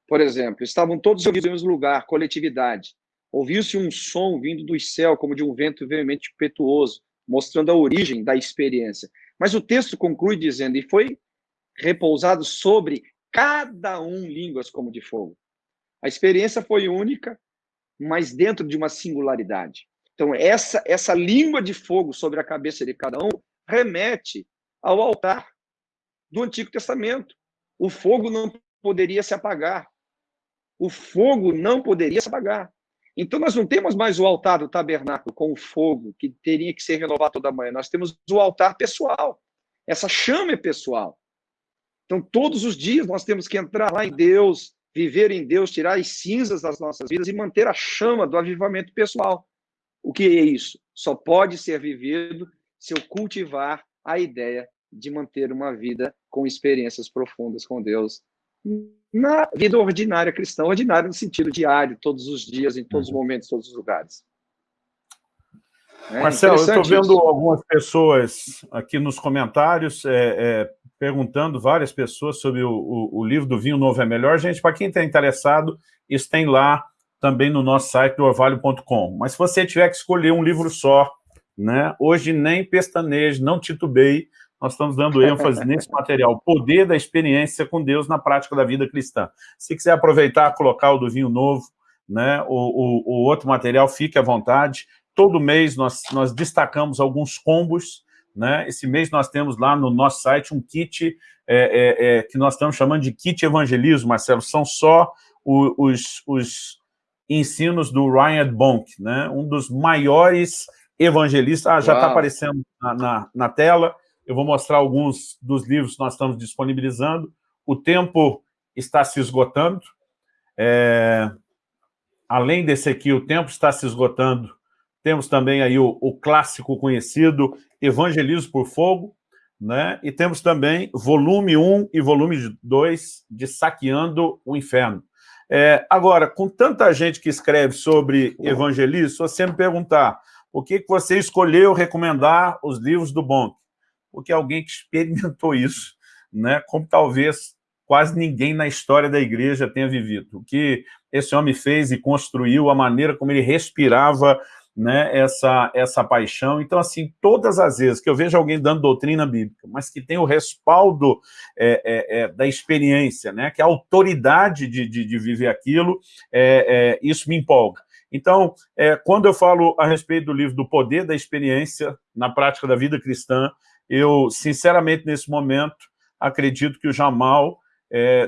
Por exemplo, estavam todos reunidos no mesmo lugar, coletividade. Ouviu-se um som vindo do céu, como de um vento veemente impetuoso, mostrando a origem da experiência. Mas o texto conclui dizendo, e foi repousado sobre cada um línguas como de fogo. A experiência foi única, mas dentro de uma singularidade. Então, essa, essa língua de fogo sobre a cabeça de cada um remete ao altar do Antigo Testamento. O fogo não poderia se apagar. O fogo não poderia se apagar. Então, nós não temos mais o altar do tabernáculo com o fogo, que teria que ser renovado toda manhã. Nós temos o altar pessoal. Essa chama é pessoal. Então, todos os dias nós temos que entrar lá em Deus, viver em Deus, tirar as cinzas das nossas vidas e manter a chama do avivamento pessoal. O que é isso? Só pode ser vivido se eu cultivar a ideia de manter uma vida com experiências profundas com Deus na vida ordinária cristã, ordinária no sentido diário, todos os dias, em todos os uhum. momentos, todos os lugares. É Marcelo, eu estou vendo isso. algumas pessoas aqui nos comentários é, é, perguntando várias pessoas sobre o, o, o, livro do Vinho Novo é Melhor. Gente, para quem está interessado, isso tem lá também no nosso site do orvalho.com. Mas se você tiver que escolher um livro só, né, hoje nem pestaneje, não titubeie, nós estamos dando ênfase nesse material, poder da experiência com Deus na prática da vida cristã. Se quiser aproveitar, colocar o do Vinho Novo, né, o, o, o outro material, fique à vontade. Todo mês nós, nós destacamos alguns combos, né? Esse mês nós temos lá no nosso site um kit é, é, é, que nós estamos chamando de kit evangelismo, Marcelo. São só o, os, os ensinos do Ryan Bonk, né? um dos maiores evangelistas. Ah, já está aparecendo na, na, na, tela. Eu vou mostrar alguns dos livros que nós estamos disponibilizando. O tempo está se esgotando. É, além desse aqui, o tempo está se esgotando temos também aí o, o clássico conhecido Evangelismo por Fogo, né? e temos também volume 1 e volume 2 de Saqueando o Inferno. É, agora, com tanta gente que escreve sobre evangelismo, se você me perguntar por que, que você escolheu recomendar os livros do Bonk, porque alguém que experimentou isso, né? como talvez quase ninguém na história da igreja tenha vivido. O que esse homem fez e construiu, a maneira como ele respirava né, essa, essa paixão. Então, assim, todas as vezes que eu vejo alguém dando doutrina bíblica, mas que tem o respaldo é, é, é, da experiência, né, que a autoridade de, de, de viver aquilo, é, é, isso me empolga. Então, é, quando eu falo a respeito do livro do poder da experiência na prática da vida cristã, eu, sinceramente, nesse momento, acredito que o Jamal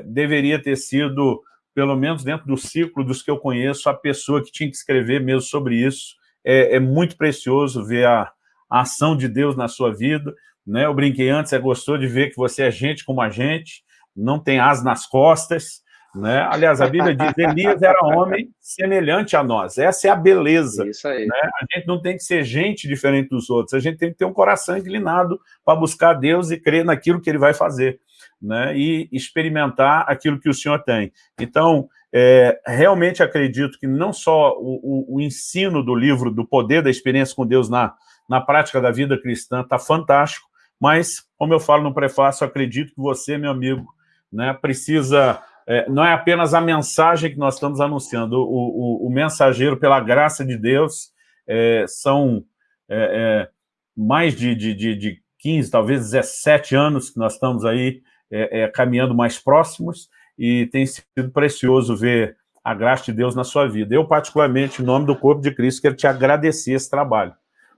deveria ter sido pelo menos dentro do ciclo dos que eu conheço, a pessoa que tinha que escrever mesmo sobre isso, é, é muito precioso ver a, a, ação de Deus na sua vida. Né? Eu brinquei antes, é gostoso de ver que você é gente como a gente, não tem as nas costas. Né? Aliás, a Bíblia diz Elias era homem semelhante a nós. Essa é a beleza. Isso aí. Né? A gente não tem que ser gente diferente dos outros, a gente tem que ter um coração inclinado para buscar Deus e crer naquilo que Ele vai fazer. Né? E experimentar aquilo que o Senhor tem. Então, é, realmente acredito que não só o, o, o, ensino do livro do poder da experiência com Deus na, na prática da vida cristã está fantástico, mas, como eu falo no prefácio, acredito que você, meu amigo, né, precisa... É, não é apenas a mensagem que nós estamos anunciando, o, o, mensageiro, pela graça de Deus, é, são é, é mais de, de, de, de 15, talvez 17 anos que nós estamos aí é, caminhando mais próximos e tem sido precioso ver a graça de Deus na sua vida. Eu, particularmente, em nome do corpo de Cristo, quero te agradecer esse trabalho.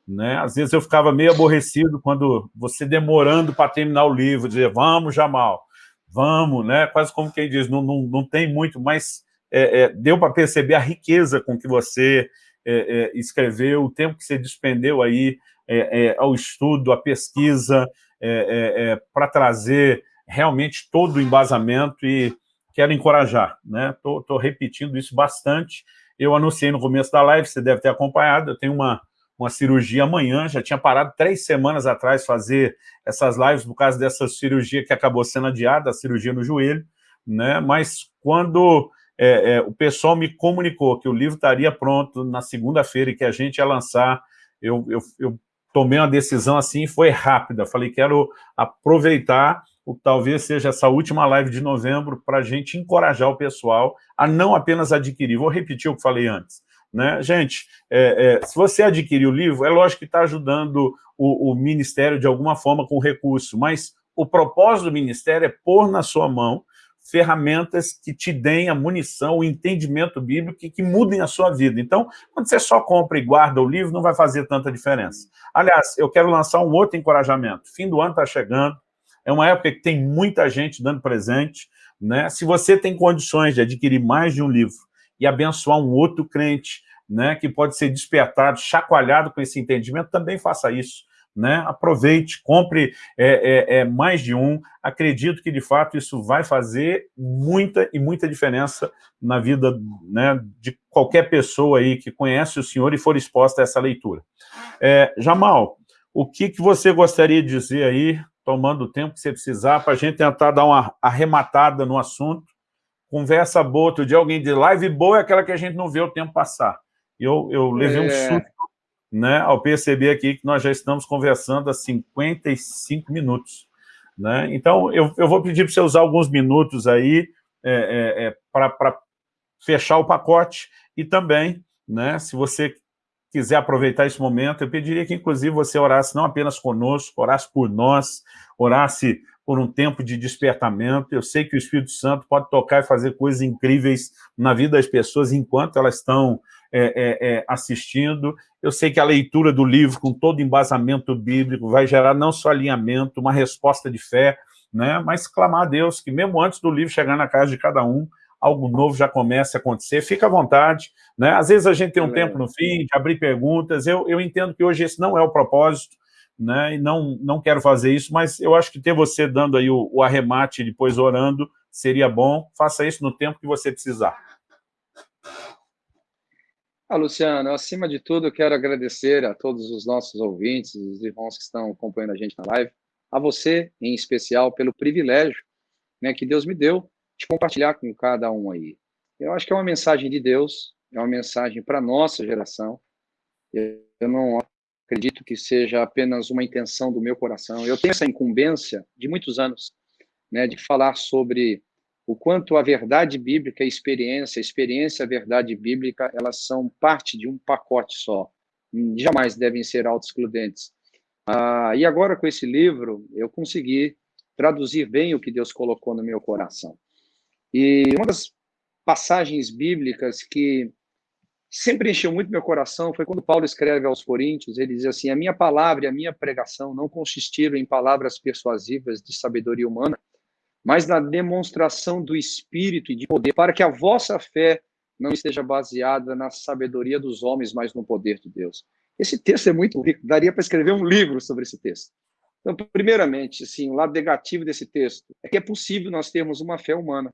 Né? Às vezes eu ficava meio aborrecido quando você demorando para terminar o livro, dizer, vamos, Jamal, vamos, né? quase como quem diz, não, não, não tem muito, mas é, é, deu para perceber a riqueza com que você é, é escreveu, o tempo que você despendeu aí é, é, ao estudo, à pesquisa, para trazer realmente todo o embasamento e quero encorajar, né? Estou repetindo isso bastante. Eu anunciei no começo da live, você deve ter acompanhado, eu tenho uma, uma cirurgia amanhã, já tinha parado três semanas atrás fazer essas lives por causa dessa cirurgia que acabou sendo adiada, a cirurgia no joelho, né? Mas quando é, é, o pessoal me comunicou que o livro estaria pronto na segunda-feira e que a gente ia lançar, eu, eu, eu tomei uma decisão assim, foi rápida, falei, quero aproveitar o talvez seja essa última live de novembro para a gente encorajar o pessoal a não apenas adquirir. Vou repetir o que falei antes. Né? Gente, é, é, se você adquirir o livro, é lógico que está ajudando o, o, Ministério de alguma forma com recurso, mas o propósito do Ministério é pôr na sua mão ferramentas que te deem a munição, o entendimento bíblico que, que mudem a sua vida. Então, quando você só compra e guarda o livro, não vai fazer tanta diferença. Aliás, eu quero lançar um outro encorajamento. Fim do ano está chegando, é uma época que tem muita gente dando presente. Né? Se você tem condições de adquirir mais de um livro e abençoar um outro crente, né, que pode ser despertado, chacoalhado com esse entendimento, também faça isso. Né? Aproveite, compre é, é, é, mais de um. Acredito que, de fato, isso vai fazer muita e muita diferença na vida né, de qualquer pessoa aí que conhece o Senhor e for exposta a essa leitura. É, Jamal, o que, que você gostaria de dizer aí tomando o tempo que você precisar, para a gente tentar dar uma arrematada no assunto. Conversa boa, outro dia alguém diz, live boa é aquela que a gente não vê o tempo passar. Eu, eu levei é. um susto né, ao perceber aqui que nós já estamos conversando há 55 minutos. Né? Então, eu, eu vou pedir para você usar alguns minutos aí é, é, é para fechar o pacote e também, né, se você quiser aproveitar esse momento, eu pediria que, inclusive, você orasse não apenas conosco, orasse por nós, orasse por um tempo de despertamento. Eu sei que o Espírito Santo pode tocar e fazer coisas incríveis na vida das pessoas enquanto elas estão é, é, é, assistindo. Eu sei que a leitura do livro, com todo embasamento bíblico, vai gerar não só alinhamento, uma resposta de fé, né, mas clamar a Deus que, mesmo antes do livro chegar na casa de cada um, algo novo já comece a acontecer, fica à vontade. Né? Às vezes a gente tem um tempo no fim de abrir perguntas, eu, eu entendo que hoje esse não é o propósito, né? e não, não quero fazer isso, mas eu acho que ter você dando aí o, o arremate e depois orando seria bom, faça isso no tempo que você precisar. Ah, Luciano, acima de tudo, eu quero agradecer a todos os nossos ouvintes, os irmãos que estão acompanhando a gente na live, a você, em especial, pelo privilégio né, que Deus me deu de compartilhar com cada um aí. Eu acho que é uma mensagem de Deus, é uma mensagem para a nossa geração. Eu não acredito que seja apenas uma intenção do meu coração. Eu tenho essa incumbência de muitos anos, né, de falar sobre o quanto a verdade bíblica, a experiência, a experiência, a verdade bíblica, elas são parte de um pacote só. Jamais devem ser autoexcludentes. Ah, e agora, com esse livro, eu consegui traduzir bem o que Deus colocou no meu coração. E uma das passagens bíblicas que sempre encheu muito meu coração foi quando Paulo escreve aos Coríntios, ele diz assim: A minha palavra e a minha pregação não consistiram em palavras persuasivas de sabedoria humana, mas na demonstração do Espírito e de poder, para que a vossa fé não esteja baseada na sabedoria dos homens, mas no poder de Deus. Esse texto é muito rico, daria para escrever um livro sobre esse texto. Então, primeiramente, assim, o lado negativo desse texto é que é possível nós termos uma fé humana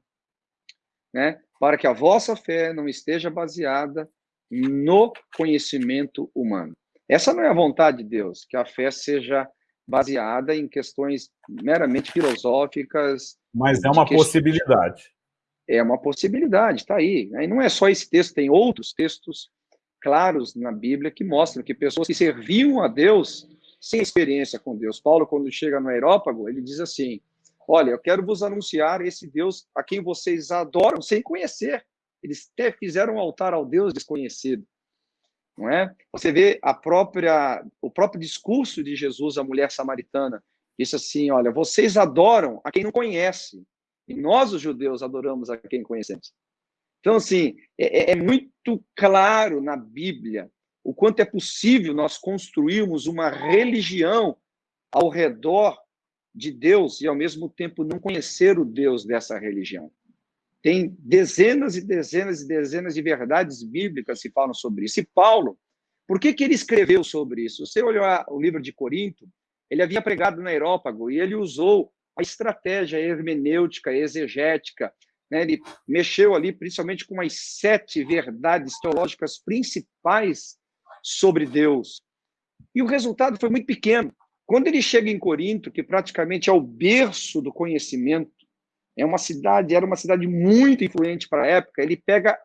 né, para que a vossa fé não esteja baseada no conhecimento humano. Essa não é a vontade de Deus, que a fé seja baseada em questões meramente filosóficas. Mas é uma possibilidade. É uma possibilidade, está aí. E não é só esse texto, tem outros textos claros na Bíblia que mostram que pessoas que serviam a Deus sem experiência com Deus. Paulo, quando chega no aerópago, ele diz assim: Olha, eu quero vos anunciar esse Deus a quem vocês adoram sem conhecer. Eles até fizeram um altar ao Deus desconhecido. Não é? Você vê a própria, o próprio discurso de Jesus à mulher samaritana. Disse assim: Olha, vocês adoram a quem não conhece. E nós, os judeus, adoramos a quem conhecemos. Então, assim, é, é, é muito claro na Bíblia o quanto é possível nós construirmos uma religião ao redor de Deus e, ao mesmo tempo, não conhecer o Deus dessa religião. Tem dezenas e dezenas e dezenas de verdades bíblicas que falam sobre isso. E Paulo, por que, que ele escreveu sobre isso? Você olhou o livro de Corinto, ele havia pregado no Aerópago e ele usou a estratégia hermenêutica, exegética, né? ele mexeu ali principalmente com as sete verdades teológicas principais sobre Deus. E o resultado foi muito pequeno. Quando ele chega em Corinto, que praticamente é o berço do conhecimento, é uma cidade, era uma cidade muito influente para a época, ele pega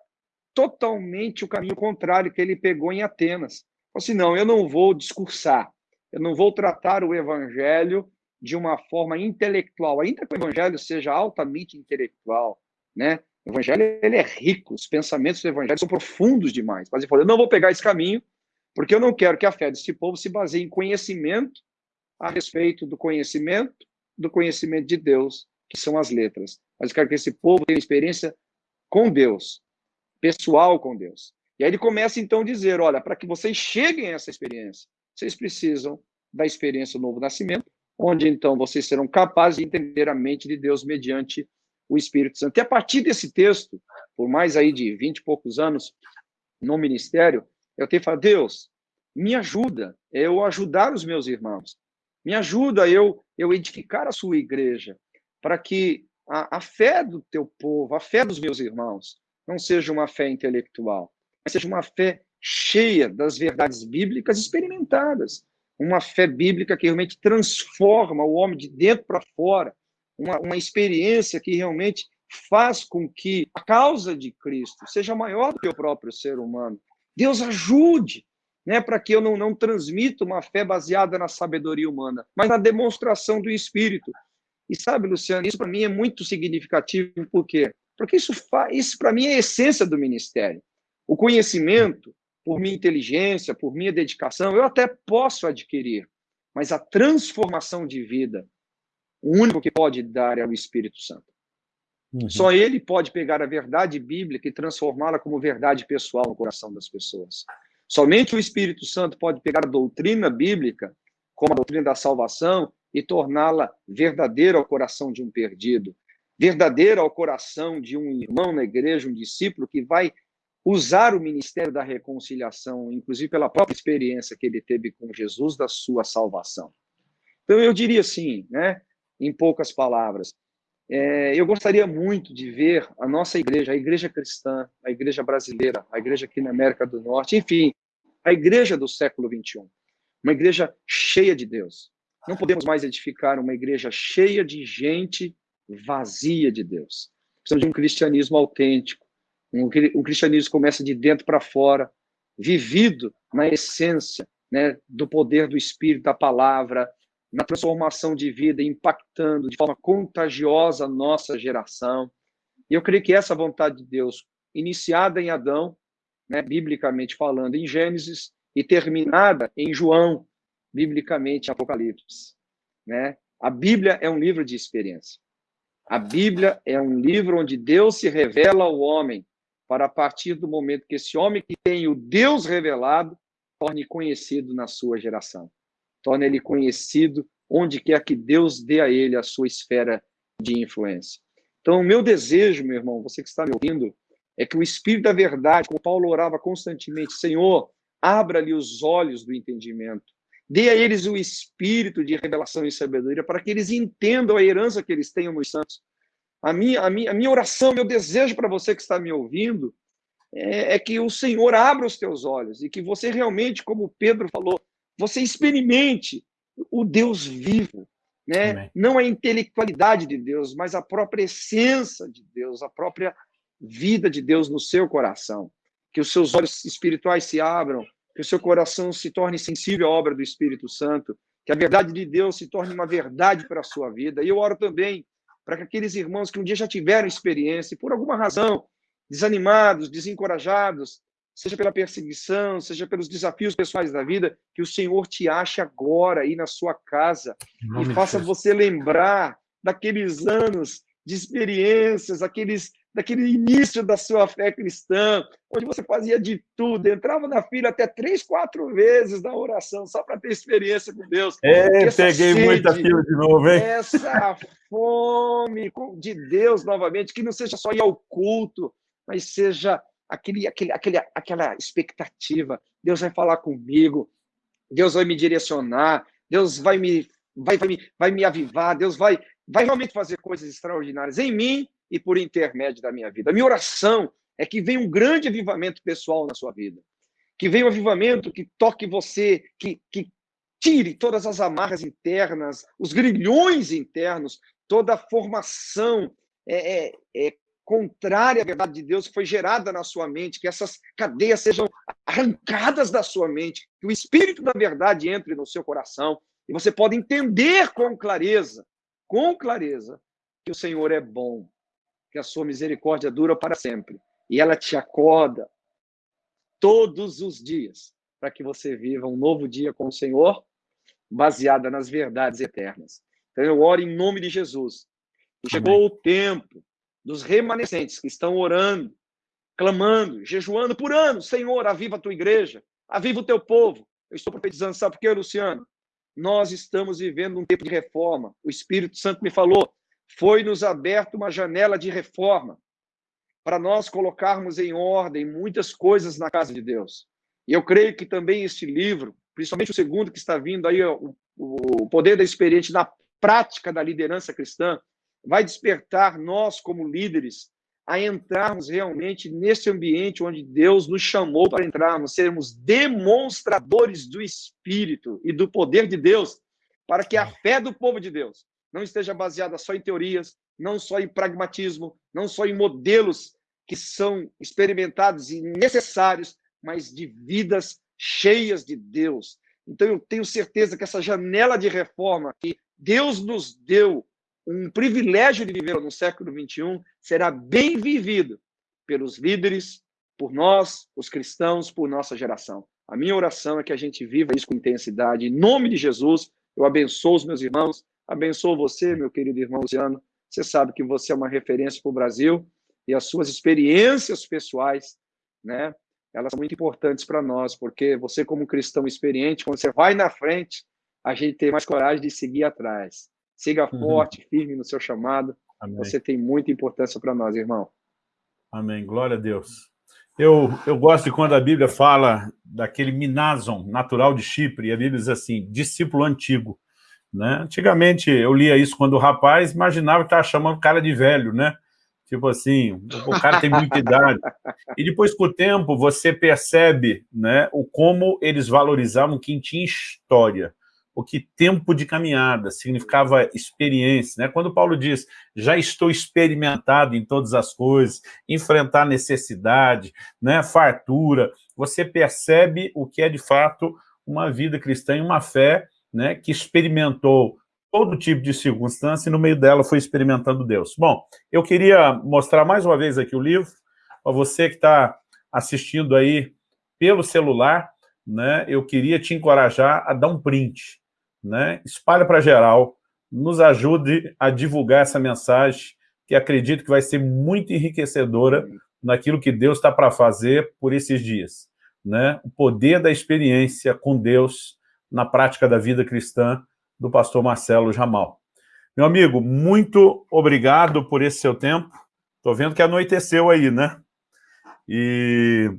totalmente o caminho contrário que ele pegou em Atenas. Falou assim: não, eu não vou discursar, eu não vou tratar o evangelho de uma forma intelectual, ainda que o evangelho seja altamente intelectual, né? O evangelho ele é rico, os pensamentos do evangelho são profundos demais. Mas ele falou: eu não vou pegar esse caminho, porque eu não quero que a fé desse povo se baseie em conhecimento a respeito do conhecimento, do conhecimento de Deus, que são as letras. Mas eu quero que esse povo tenha experiência com Deus, pessoal com Deus. E aí ele começa então a dizer: olha, para que vocês cheguem a essa experiência, vocês precisam da experiência do novo nascimento, onde então vocês serão capazes de entender a mente de Deus mediante o Espírito Santo. E a partir desse texto, por mais aí de vinte e poucos anos no ministério, eu tenho falado, Deus, me ajuda eu ajudar os meus irmãos. Me ajuda eu eu edificar a sua igreja, para que a, a fé do teu povo, a fé dos meus irmãos, não seja uma fé intelectual, mas seja uma fé cheia das verdades bíblicas experimentadas. Uma fé bíblica que realmente transforma o homem de dentro para fora, uma, uma experiência que realmente faz com que a causa de Cristo seja maior do que o próprio ser humano. Deus ajude, né, para que eu não, não transmita uma fé baseada na sabedoria humana, mas na demonstração do Espírito. E sabe, Luciano, isso para mim é muito significativo, por quê? Porque isso, isso para mim é a essência do ministério. O conhecimento, por minha inteligência, por minha dedicação, eu até posso adquirir, mas a transformação de vida, o único que pode dar é o Espírito Santo. Uhum. Só ele pode pegar a verdade bíblica e transformá-la como verdade pessoal no coração das pessoas. Somente o Espírito Santo pode pegar a doutrina bíblica, como a doutrina da salvação, e torná-la verdadeira ao coração de um perdido, verdadeira ao coração de um irmão na igreja, um discípulo que vai usar o ministério da reconciliação, inclusive pela própria experiência que ele teve com Jesus da sua salvação. Então eu diria assim, né, em poucas palavras, é, eu gostaria muito de ver a nossa igreja, a igreja cristã, a igreja brasileira, a igreja aqui na América do Norte, enfim, a igreja do século 21, uma igreja cheia de Deus. Não podemos mais edificar uma igreja cheia de gente vazia de Deus. Precisamos de um cristianismo autêntico, um, um cristianismo que começa de dentro para fora, vivido na essência né, do poder do Espírito, da palavra, na transformação de vida, impactando de forma contagiosa a nossa geração. E eu creio que essa vontade de Deus, iniciada em Adão, né, biblicamente falando, em Gênesis, e terminada em João, biblicamente em Apocalipse. Né? A Bíblia é um livro de experiência. A Bíblia é um livro onde Deus se revela ao homem, para a partir do momento que esse homem que tem o Deus revelado torne conhecido na sua geração. Torne ele conhecido onde quer que Deus dê a ele a sua esfera de influência. Então, o meu desejo, meu irmão, você que está me ouvindo, é que o Espírito da Verdade, como Paulo orava constantemente, Senhor, abra-lhe os olhos do entendimento, dê a eles o espírito de revelação e sabedoria, para que eles entendam a herança que eles tenham nos santos. A minha, a minha, a minha oração, meu desejo para você que está me ouvindo, é, é que o Senhor abra os teus olhos e que você realmente, como Pedro falou, você experimente o Deus vivo, né? Não a intelectualidade de Deus, mas a própria essência de Deus, a própria vida de Deus no seu coração. Que os seus olhos espirituais se abram que o seu coração se torne sensível à obra do Espírito Santo, que a verdade de Deus se torne uma verdade para a sua vida. E eu oro também para que aqueles irmãos que um dia já tiveram experiência e por alguma razão desanimados, desencorajados, seja pela perseguição, seja pelos desafios pessoais da vida, que o Senhor te ache agora aí na sua casa e faça você lembrar daqueles anos de experiências, aqueles daquele início da sua fé cristã, onde você fazia de tudo, entrava na fila até três, quatro vezes na oração, só para ter experiência com Deus. É, peguei sede, muita fila de novo, hein? Essa fome de Deus novamente, que não seja só ir ao culto, mas seja aquele, aquele, aquele, aquela expectativa. Deus vai falar comigo, Deus vai me direcionar, Deus vai me, vai, vai me, vai me avivar, Deus vai, vai realmente fazer coisas extraordinárias em mim e por intermédio da minha vida. A minha oração é que venha um grande avivamento pessoal na sua vida. Que venha um avivamento que toque você, que, que tire todas as amarras internas, os grilhões internos, toda a formação é, é, é, contrária à verdade de Deus que foi gerada na sua mente, que essas cadeias sejam arrancadas da sua mente, que o Espírito da verdade entre no seu coração e você pode entender com clareza, com clareza, que o Senhor é bom, que a sua misericórdia dura para sempre. E ela te acorda todos os dias para que você viva um novo dia com o Senhor, baseada nas verdades eternas. Então eu oro em nome de Jesus. Chegou Amém. o tempo dos remanescentes que estão orando, clamando, jejuando por anos. Senhor, aviva a tua igreja, aviva o teu povo. Eu estou profetizando, sabe por quê, Luciano? Nós estamos vivendo um tempo de reforma. O Espírito Santo me falou foi-nos aberta uma janela de reforma para nós colocarmos em ordem muitas coisas na casa de Deus. E eu creio que também este livro, principalmente o segundo que está vindo aí, o, o poder da experiência na prática da liderança cristã, vai despertar nós como líderes a entrarmos realmente nesse ambiente onde Deus nos chamou para entrarmos, sermos demonstradores do Espírito e do poder de Deus, para que a fé do povo de Deus não esteja baseada só em teorias, não só em pragmatismo, não só em modelos que são experimentados e necessários, mas de vidas cheias de Deus. Então eu tenho certeza que essa janela de reforma que Deus nos deu um privilégio de viver no século 21 será bem vivido pelos líderes, por nós, os cristãos, por nossa geração. A minha oração é que a gente viva isso com intensidade. Em nome de Jesus, eu abençoo os meus irmãos, Abençoo você, meu querido irmão Luciano. Você sabe que você é uma referência para o Brasil e as suas experiências pessoais, né? Elas são muito importantes para nós, porque você, como cristão experiente, quando você vai na frente, a gente tem mais coragem de seguir atrás. Siga uhum. forte, firme no seu chamado. Amém. Você tem muita importância para nós, irmão. Amém. Glória a Deus. Eu, eu gosto de quando a Bíblia fala daquele Minazon, natural de Chipre, e a Bíblia diz assim, discípulo antigo. Né? Antigamente, eu lia isso quando o rapaz imaginava que estava chamando o cara de velho, né? Tipo assim, o cara tem muita idade. E depois, com o tempo, você percebe né, o como eles valorizavam quem tinha história, o que tempo de caminhada significava experiência. Né? Quando Paulo diz, já estou experimentado em todas as coisas, enfrentar necessidade, né, fartura, você percebe o que é, de fato, uma vida cristã e uma fé né, que experimentou todo tipo de circunstância e no meio dela foi experimentando Deus. Bom, eu queria mostrar mais uma vez aqui o livro, para você que está assistindo aí pelo celular, né, eu queria te encorajar a dar um print, né, espalha para geral, nos ajude a divulgar essa mensagem, que acredito que vai ser muito enriquecedora naquilo que Deus está para fazer por esses dias. Né? O poder da experiência com Deus, na prática da vida cristã do pastor Marcelo Jamal. Meu amigo, muito obrigado por esse seu tempo. Estou vendo que anoiteceu aí, né? E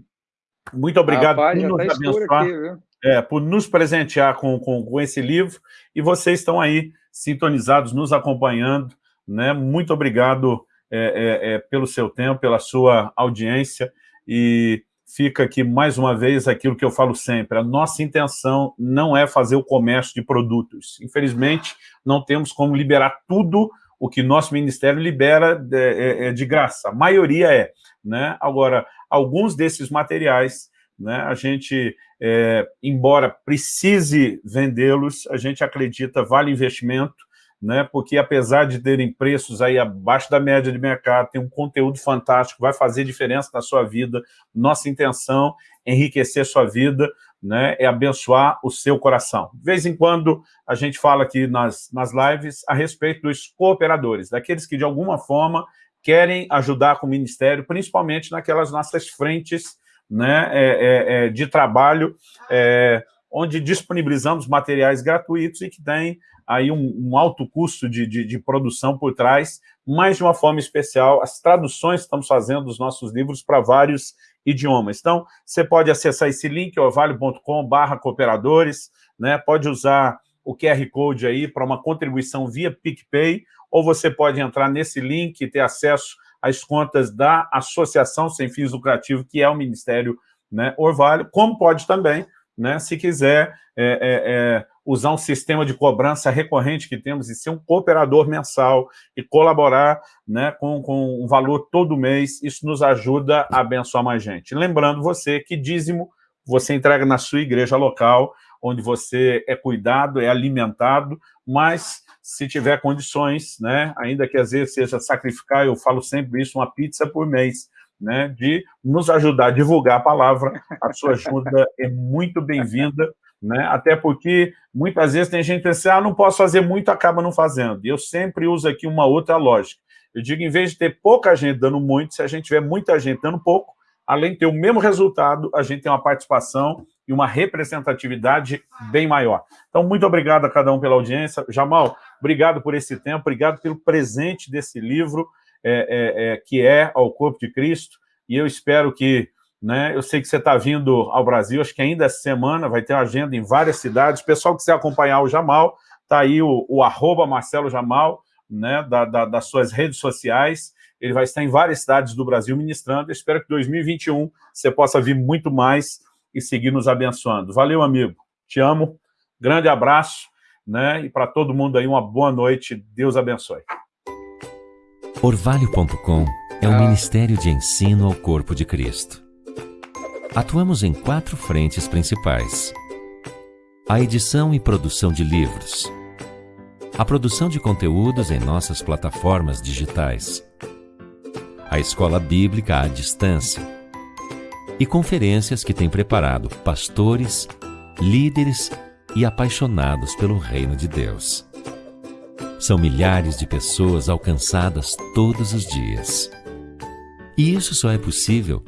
muito obrigado Rapaz, por nos tá abençoar, aqui, é, por nos presentear com, com, com esse livro. E vocês estão aí sintonizados, nos acompanhando. Né? Muito obrigado é, é, é pelo seu tempo, pela sua audiência. E fica aqui mais uma vez aquilo que eu falo sempre, a nossa intenção não é fazer o comércio de produtos. Infelizmente, não temos como liberar tudo o que nosso ministério libera de, é, é de graça. A maioria é. Né? Agora, alguns desses materiais né, a gente é, embora precise vendê-los, a gente acredita vale investimento, né, porque apesar de terem preços aí abaixo da média de mercado, tem um conteúdo fantástico, vai fazer diferença na sua vida, nossa intenção é enriquecer sua vida, né, é abençoar o seu coração. De vez em quando a gente fala aqui nas, nas lives a respeito dos cooperadores, daqueles que de alguma forma querem ajudar com o Ministério, principalmente naquelas nossas frentes né, é, é, é, de trabalho, é, onde disponibilizamos materiais gratuitos e que tem aí um, um alto custo de, de, de, produção por trás, mas de uma forma especial, as traduções que estamos fazendo dos nossos livros para vários idiomas. Então, você pode acessar esse link, orvalho.com barra cooperadores, né, pode usar o QR Code aí para uma contribuição via PicPay, ou você pode entrar nesse link e ter acesso às contas da Associação Sem Fins Lucrativos, que é o Ministério né, Orvalho, como pode também, né, se quiser é, é, é, usar um sistema de cobrança recorrente que temos e ser um cooperador mensal e colaborar né, com, com um valor todo mês, isso nos ajuda a abençoar mais gente. Lembrando você que dízimo você entrega na sua igreja local, onde você é cuidado, é alimentado, mas se tiver condições, né, ainda que às vezes seja sacrificar, eu falo sempre isso, uma pizza por mês, né, de nos ajudar a divulgar a palavra, a sua ajuda é muito bem-vinda, né, até porque muitas vezes tem gente que pensa, assim, ah, não posso fazer muito, acaba não fazendo. E eu sempre uso aqui uma outra lógica. Eu digo, em vez de ter pouca gente dando muito, se a gente tiver muita gente dando pouco, além de ter o mesmo resultado, a gente tem uma participação e uma representatividade bem maior. Então, muito obrigado a cada um pela audiência. Jamal, obrigado por esse tempo, obrigado pelo presente desse livro, é, é, é, que é ao Corpo de Cristo, e eu espero que, né, eu sei que você está vindo ao Brasil, acho que ainda essa semana vai ter uma agenda em várias cidades, pessoal que quiser acompanhar o Jamal, está aí o, o arroba Marcelo Jamal, né, da, da, das suas redes sociais, ele vai estar em várias cidades do Brasil ministrando, eu espero que 2021 você possa vir muito mais e seguir nos abençoando. Valeu, amigo. Te amo. Grande abraço, né? E para todo mundo aí, uma boa noite. Deus abençoe. Orvalho.com é um ministério de ensino ao corpo de Cristo. Atuamos em quatro frentes principais. A edição e produção de livros. A produção de conteúdos em nossas plataformas digitais. A escola bíblica à distância e conferências que tem preparado pastores, líderes e apaixonados pelo reino de Deus. São milhares de pessoas alcançadas todos os dias. E isso só é possível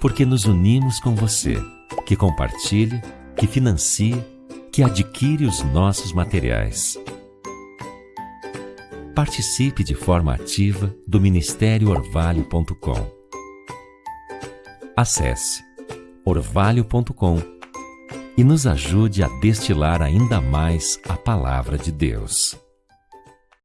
porque nos unimos com você, que compartilha, que financia, que adquire os nossos materiais. Participe de forma ativa do Ministério Orvalho.com Acesse orvalho.com e nos ajude a destilar ainda mais a palavra de Deus.